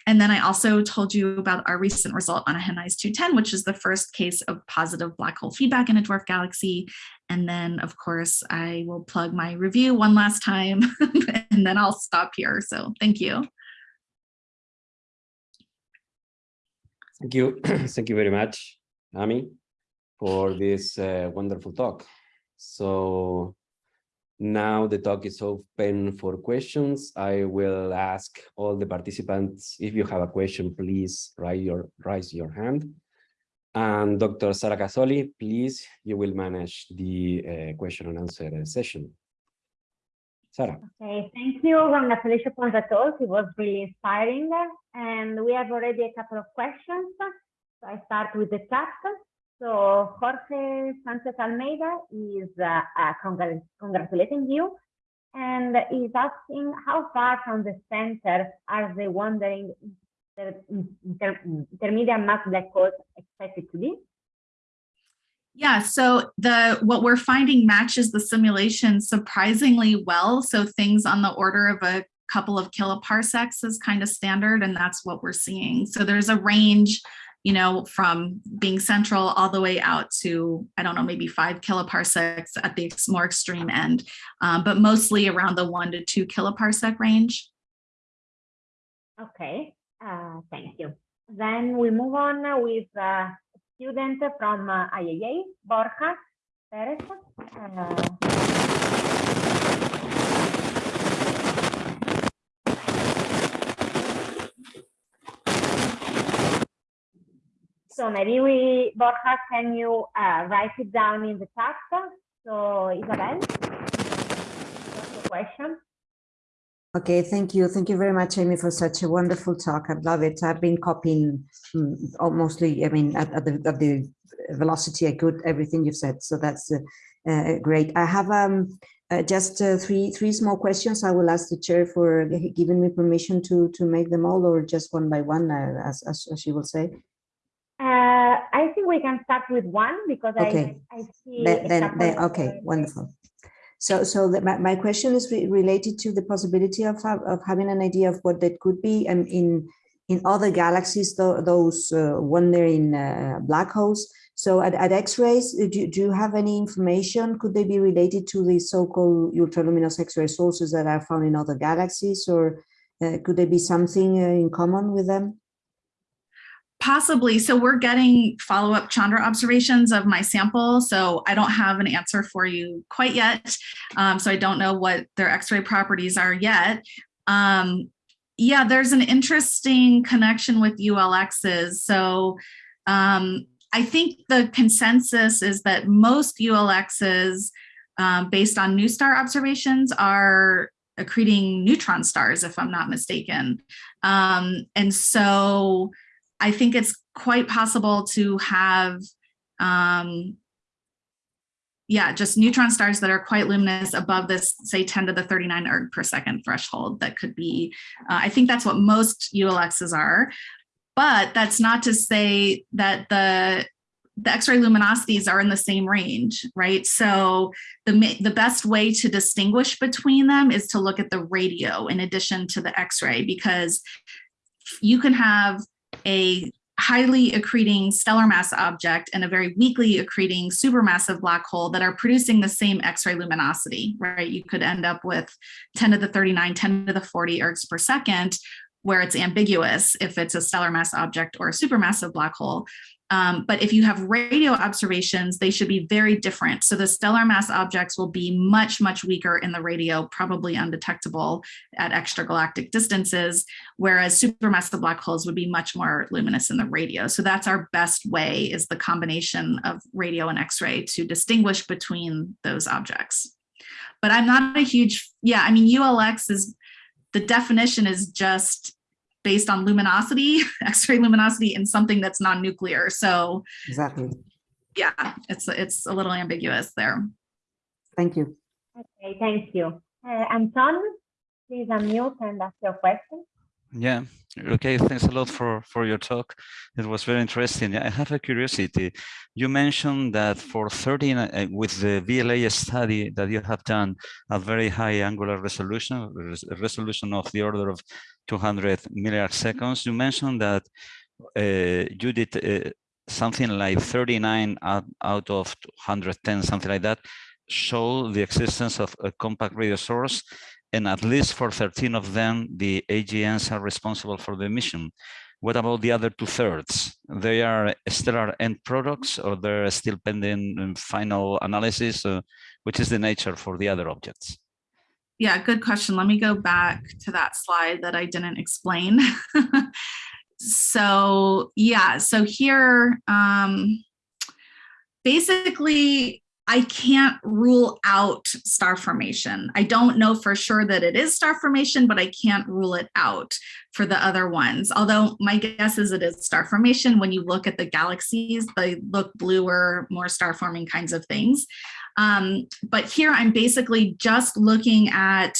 and then I also told you about our recent result on a Henize 210, which is the first case of positive black hole feedback in a dwarf galaxy. And then, of course, I will plug my review one last time, [laughs] and then I'll stop here. So thank you. Thank you. [clears throat] Thank you very much, Amy, for this uh, wonderful talk. So now the talk is open for questions. I will ask all the participants, if you have a question, please raise your, raise your hand. And Dr. Sara Casoli, please, you will manage the uh, question and answer session. Sarah. Okay, thank you. On the talk. It was really inspiring. And we have already a couple of questions. I start with the chat. So Jorge Sanchez Almeida is uh, uh, congr congratulating you and is asking how far from the center are the wandering inter inter intermediate mass black holes expected to be? Yeah, so the what we're finding matches the simulation surprisingly well. So things on the order of a couple of kiloparsecs is kind of standard, and that's what we're seeing. So there's a range, you know, from being central all the way out to, I don't know, maybe five kiloparsecs at the more extreme end, um, but mostly around the one to two kiloparsec range. Okay, uh, thank you. Then we move on with a student from uh, IAA, Borja Perez. Uh, so maybe we, Borja, can you uh, write it down in the chat? So Isabel, what's the question? Okay, thank you. Thank you very much, Amy, for such a wonderful talk. I love it. I've been copying mm, mostly, I mean, at, at, the, at the velocity I could, everything you've said. So that's uh, uh, great. I have um, uh, just uh, three three small questions. I will ask the chair for giving me permission to to make them all or just one by one, uh, as, as, as she will say. Uh, I think we can start with one because okay. I, I see. Then, then, then okay, wonderful. So, so the, my, my question is re related to the possibility of, of having an idea of what that could be and in in other galaxies, th those uh, wandering uh, black holes. So at, at X-rays, do, do you have any information? Could they be related to the so-called ultraluminous X-ray sources that are found in other galaxies or uh, could there be something uh, in common with them? Possibly. So we're getting follow-up Chandra observations of my sample. So I don't have an answer for you quite yet. Um, so I don't know what their X-ray properties are yet. Um, yeah, there's an interesting connection with ULXs. So um, I think the consensus is that most ULXs um, based on NuSTAR observations are accreting neutron stars, if I'm not mistaken. Um, and so I think it's quite possible to have, um, yeah, just neutron stars that are quite luminous above this, say 10 to the 39 erg per second threshold that could be, uh, I think that's what most ULXs are. But that's not to say that the the X-ray luminosities are in the same range, right? So the, the best way to distinguish between them is to look at the radio in addition to the X-ray because you can have a highly accreting stellar mass object and a very weakly accreting supermassive black hole that are producing the same X-ray luminosity, right? You could end up with 10 to the 39, 10 to the 40 ergs per second, where it's ambiguous if it's a stellar mass object or a supermassive black hole. Um, but if you have radio observations, they should be very different. So the stellar mass objects will be much, much weaker in the radio, probably undetectable at extragalactic distances, whereas supermassive black holes would be much more luminous in the radio. So that's our best way is the combination of radio and X-ray to distinguish between those objects. But I'm not a huge, yeah, I mean, ULX is, the definition is just based on luminosity, [laughs] X-ray luminosity in something that's non-nuclear. So exactly. Yeah, it's it's a little ambiguous there. Thank you. Okay, thank you. Uh, Anton, please unmute and ask your question. Yeah. Okay. Thanks a lot for for your talk. It was very interesting. I have a curiosity. You mentioned that for 13 uh, with the VLA study that you have done a very high angular resolution, res resolution of the order of 200 milliarcseconds. You mentioned that uh, you did uh, something like 39 out, out of 110, something like that, show the existence of a compact radio source and at least for 13 of them, the AGNs are responsible for the emission. What about the other two thirds? They are stellar end products or they're still pending um, final analysis? Uh, which is the nature for the other objects? Yeah, good question. Let me go back to that slide that I didn't explain. [laughs] so yeah, so here, um, basically I can't rule out star formation. I don't know for sure that it is star formation, but I can't rule it out for the other ones. Although my guess is it is star formation. When you look at the galaxies, they look bluer, more star forming kinds of things. Um, but here I'm basically just looking at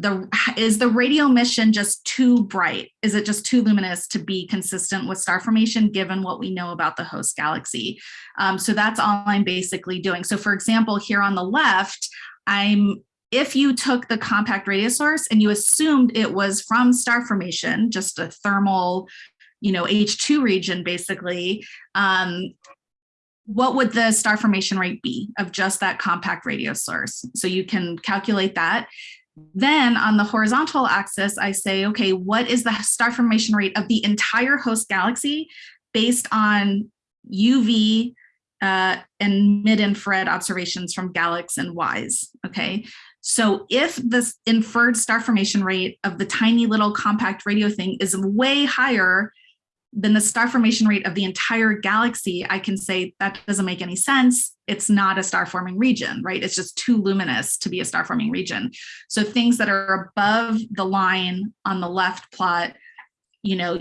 the is the radio mission just too bright? Is it just too luminous to be consistent with star formation given what we know about the host galaxy? Um, so that's all I'm basically doing. So for example, here on the left, I'm if you took the compact radio source and you assumed it was from star formation, just a thermal, you know, H2 region basically, um, what would the star formation rate be of just that compact radio source? So you can calculate that. Then on the horizontal axis, I say, okay, what is the star formation rate of the entire host galaxy based on UV uh, and mid-infrared observations from GALEX and WISE, okay? So if the inferred star formation rate of the tiny little compact radio thing is way higher then the star formation rate of the entire galaxy, I can say that doesn't make any sense. It's not a star forming region, right? It's just too luminous to be a star forming region. So things that are above the line on the left plot, you know,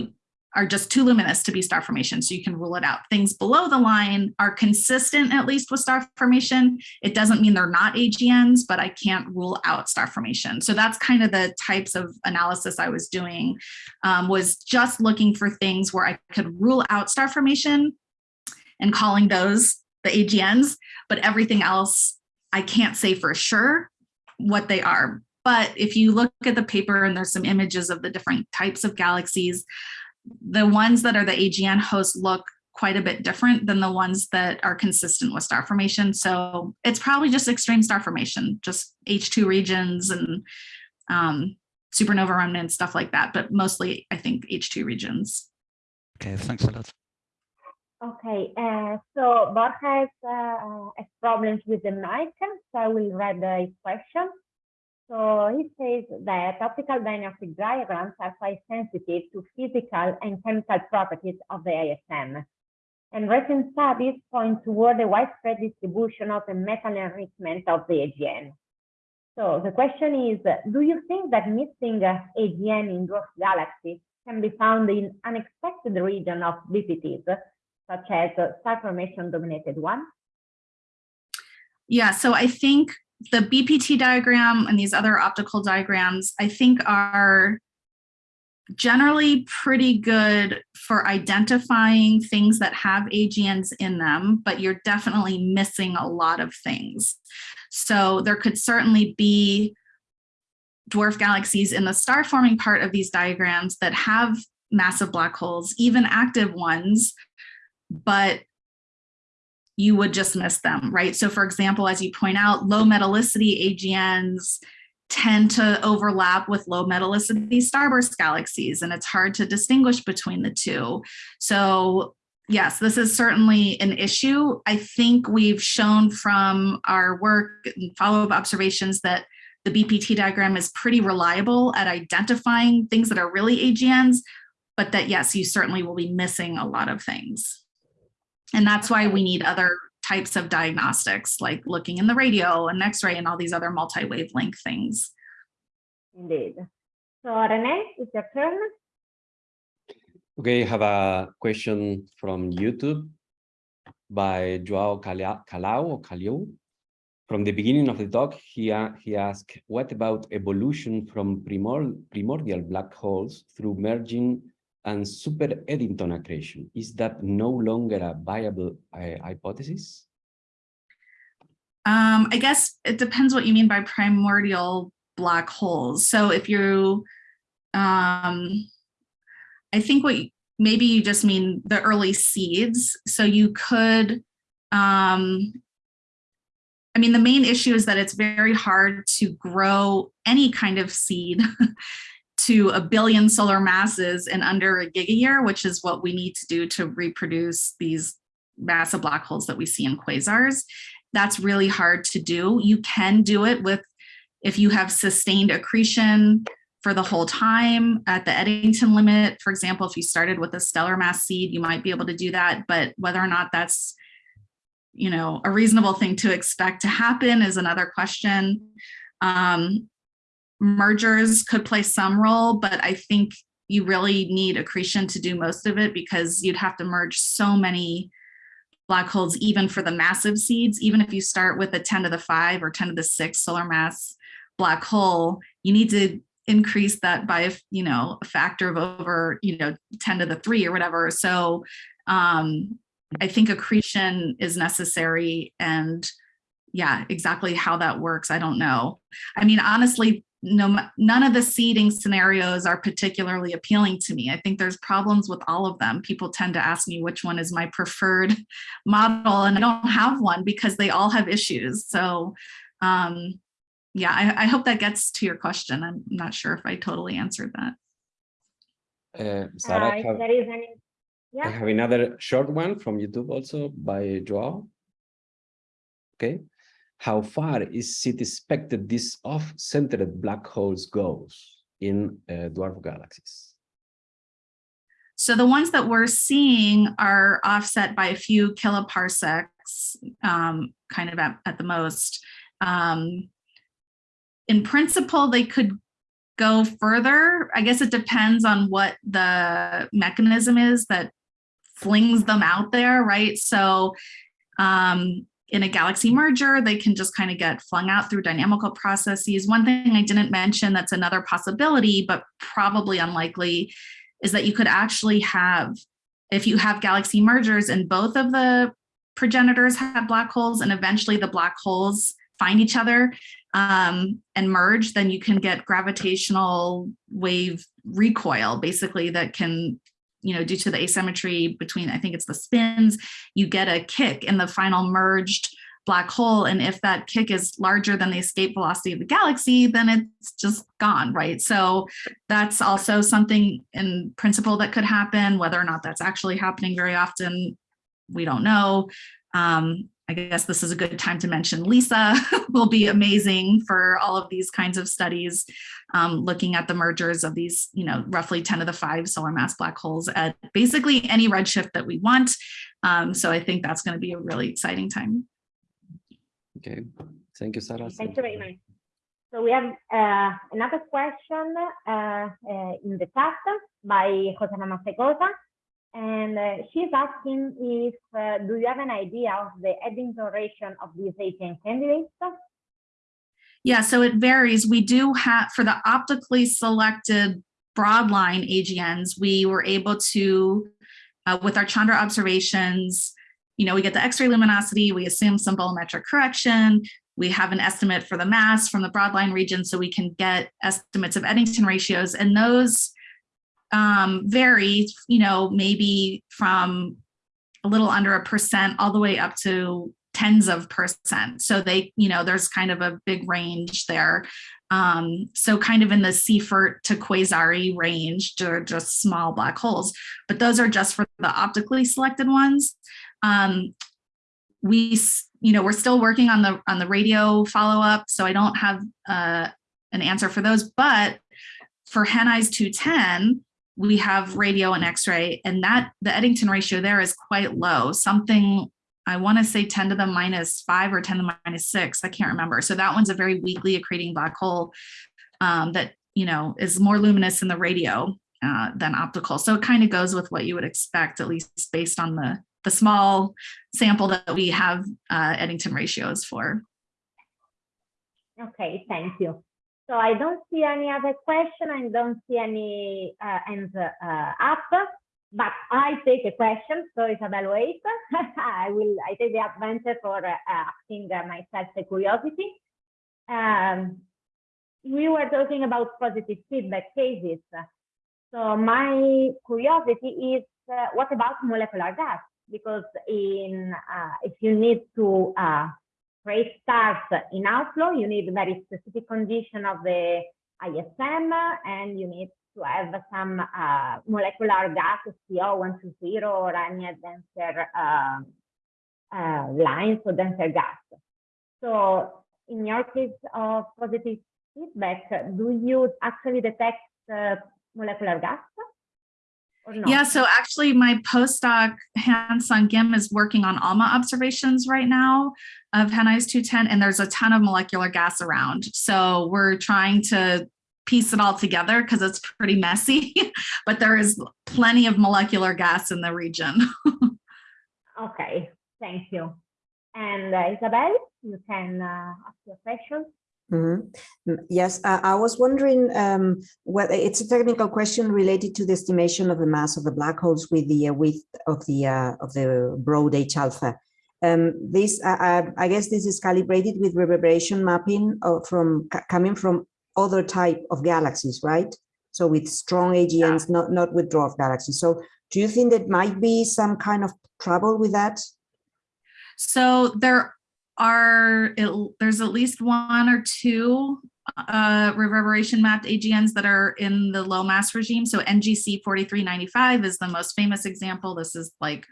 are just too luminous to be star formation, so you can rule it out. Things below the line are consistent, at least with star formation. It doesn't mean they're not AGNs, but I can't rule out star formation. So that's kind of the types of analysis I was doing, um, was just looking for things where I could rule out star formation and calling those the AGNs, but everything else, I can't say for sure what they are. But if you look at the paper and there's some images of the different types of galaxies, the ones that are the AGN hosts look quite a bit different than the ones that are consistent with star formation. So it's probably just extreme star formation, just H2 regions and um, supernova remnants, stuff like that, but mostly I think H2 regions. Okay, thanks a lot. Okay, uh, so Borja uh, has problems with the mic, so I will read the question. So he says that optical dynamic diagrams are quite sensitive to physical and chemical properties of the ISM. And recent studies point toward the widespread distribution of the metal enrichment of the AGN. So the question is, do you think that missing AGN in dwarf galaxies can be found in unexpected region of BPTs, such as star formation dominated one? Yeah, so I think the BPT diagram and these other optical diagrams, I think are generally pretty good for identifying things that have AGNs in them, but you're definitely missing a lot of things. So there could certainly be dwarf galaxies in the star forming part of these diagrams that have massive black holes, even active ones, but you would just miss them, right? So for example, as you point out, low metallicity AGNs tend to overlap with low metallicity starburst galaxies, and it's hard to distinguish between the two. So yes, this is certainly an issue. I think we've shown from our work and follow-up observations that the BPT diagram is pretty reliable at identifying things that are really AGNs, but that yes, you certainly will be missing a lot of things. And that's why we need other types of diagnostics, like looking in the radio and x-ray and all these other multi-wavelength things. Indeed. So Rene, it's your turn. Okay, I have a question from YouTube by Joao Calao or Calio. from the beginning of the talk, he, uh, he asked, what about evolution from primordial black holes through merging and super Eddington accretion? Is that no longer a viable uh, hypothesis? Um, I guess it depends what you mean by primordial black holes. So if you, um, I think what you- maybe you just mean the early seeds. So you could, um, I mean, the main issue is that it's very hard to grow any kind of seed [laughs] to a billion solar masses in under a gigayear, which is what we need to do to reproduce these massive black holes that we see in quasars. That's really hard to do. You can do it with if you have sustained accretion for the whole time at the Eddington limit. For example, if you started with a stellar mass seed, you might be able to do that, but whether or not that's you know, a reasonable thing to expect to happen is another question. Um, mergers could play some role, but I think you really need accretion to do most of it because you'd have to merge so many black holes, even for the massive seeds, even if you start with a 10 to the five or 10 to the six solar mass black hole, you need to increase that by, you know, a factor of over, you know, 10 to the three or whatever. So um, I think accretion is necessary and yeah, exactly how that works, I don't know. I mean, honestly, no, none of the seeding scenarios are particularly appealing to me. I think there's problems with all of them. People tend to ask me which one is my preferred [laughs] model and I don't have one because they all have issues. So um, yeah, I, I hope that gets to your question. I'm not sure if I totally answered that. Uh, Sarah, Uh, if have- there is any, I have another short one from YouTube also by Joao. Okay. How far is it expected this off-centered black holes goes in uh, dwarf galaxies? So the ones that we're seeing are offset by a few kiloparsecs, um, kind of at, at the most. Um, in principle, they could go further. I guess it depends on what the mechanism is that flings them out there, right? So um, in a galaxy merger, they can just kind of get flung out through dynamical processes. One thing I didn't mention that's another possibility, but probably unlikely, is that you could actually have, if you have galaxy mergers and both of the progenitors have black holes and eventually the black holes find each other um, and merge, then you can get gravitational wave recoil, basically that can, you know, due to the asymmetry between, I think it's the spins, you get a kick in the final merged black hole. And if that kick is larger than the escape velocity of the galaxy, then it's just gone, right? So that's also something in principle that could happen, whether or not that's actually happening very often, we don't know. Um, I guess this is a good time to mention LISA [laughs] will be amazing for all of these kinds of studies, um, looking at the mergers of these, you know, roughly 10 to the five solar mass black holes at basically any redshift that we want. Um, so I think that's going to be a really exciting time. Okay, thank you, Sarah. thank you very much. So we have uh, another question uh, uh, in the chat by Josema Masegosa. And uh, she's asking if, uh, do you have an idea of the Eddington ratio of these AGN candidates? Yeah, so it varies. We do have, for the optically selected broadline AGNs, we were able to, uh, with our Chandra observations, you know, we get the X-ray luminosity, we assume some bolometric correction, we have an estimate for the mass from the broadline region, so we can get estimates of Eddington ratios, and those um, vary, you know, maybe from a little under a percent all the way up to tens of percent. So they, you know, there's kind of a big range there. Um, so kind of in the Seyfert to Quasari range, they're just small black holes, but those are just for the optically selected ones. Um, we, you know, we're still working on the on the radio follow up, so I don't have uh, an answer for those. But for Henize 210, we have radio and X-ray, and that the Eddington ratio there is quite low, something I want to say 10 to the minus five or 10 to the minus six. I can't remember. So that one's a very weakly accreting black hole um, that, you know, is more luminous in the radio uh, than optical. So it kind of goes with what you would expect, at least based on the, the small sample that we have uh, Eddington ratios for. Okay, thank you. So I don't see any other question. I don't see any uh, hands uh, up, but I take a question. So Isabel, wait. [laughs] I will. I take the advantage for uh, asking uh, myself a curiosity. Um, we were talking about positive feedback cases. So my curiosity is, uh, what about molecular gas? Because in uh, if you need to create stars in outflow, you need very specific condition of the ISM, and you need to have some uh, molecular gas, CO120 or any denser uh, uh, lines or denser gas. So in your case of positive feedback, do you actually detect uh, molecular gas? Yeah, so actually my postdoc Han-Sung Kim is working on ALMA observations right now of Henize 210, and there's a ton of molecular gas around. So we're trying to piece it all together because it's pretty messy, [laughs] but there is plenty of molecular gas in the region. [laughs] Okay, thank you. And uh, Isabel, you can uh, ask your question. Mhm. Mm, Yes, I, I was wondering um, whether it's a technical question related to the estimation of the mass of the black holes with the uh, width of the uh, of the broad H alpha. Um, this, I, I, I guess, this is calibrated with reverberation mapping of, from coming from other type of galaxies, right? So with strong AGNs, not not with dwarf galaxies. So do you think that might be some kind of trouble with that? So there are, it- there's at least one or two uh, reverberation mapped AGNs that are in the low mass regime. So NGC 4395 is the most famous example. This is like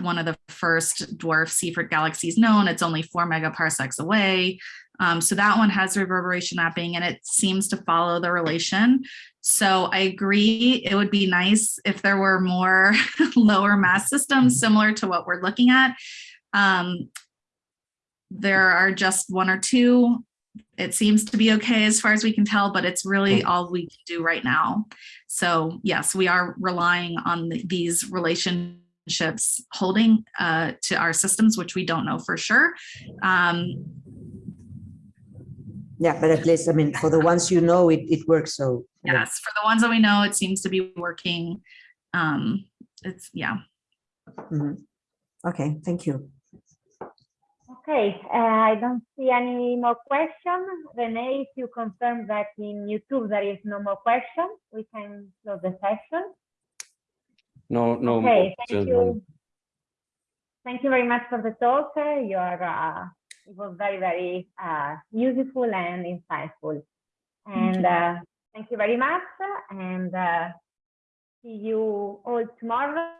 one of the first dwarf Seyfert galaxies known. It's only four megaparsecs away. Um, so that one has reverberation mapping and it seems to follow the relation. So I agree, it would be nice if there were more [laughs] lower mass systems similar to what we're looking at. Um, there are just one or two. It seems to be okay as far as we can tell, but it's really all we can do right now. So yes, we are relying on the- these relationships holding uh, to our systems, which we don't know for sure. Um, Yeah, but at least, I mean, for the ones you know, it, it works. So yes, for the ones that we know, it seems to be working. Um, it's, yeah. Mhm. Okay, thank you. Okay, uh, I don't see any more questions. Renee, if you confirm that in YouTube there is no more question, we can close the session. No, no. Okay, thank you. Thank you very much for the talk. Uh, You are, uh, it was very, very uh, useful and insightful. And uh, thank you very much. And uh, see you all tomorrow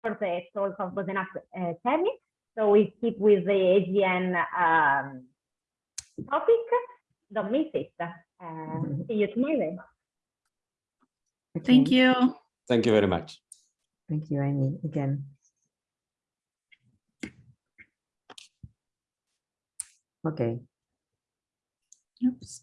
for the talk of Bosenak uh. So we keep with the AGN um, topic. Don't miss it. Uh, see you tomorrow. Thank you. Thank you very much. Thank you, Amy, again. Okay. Oops.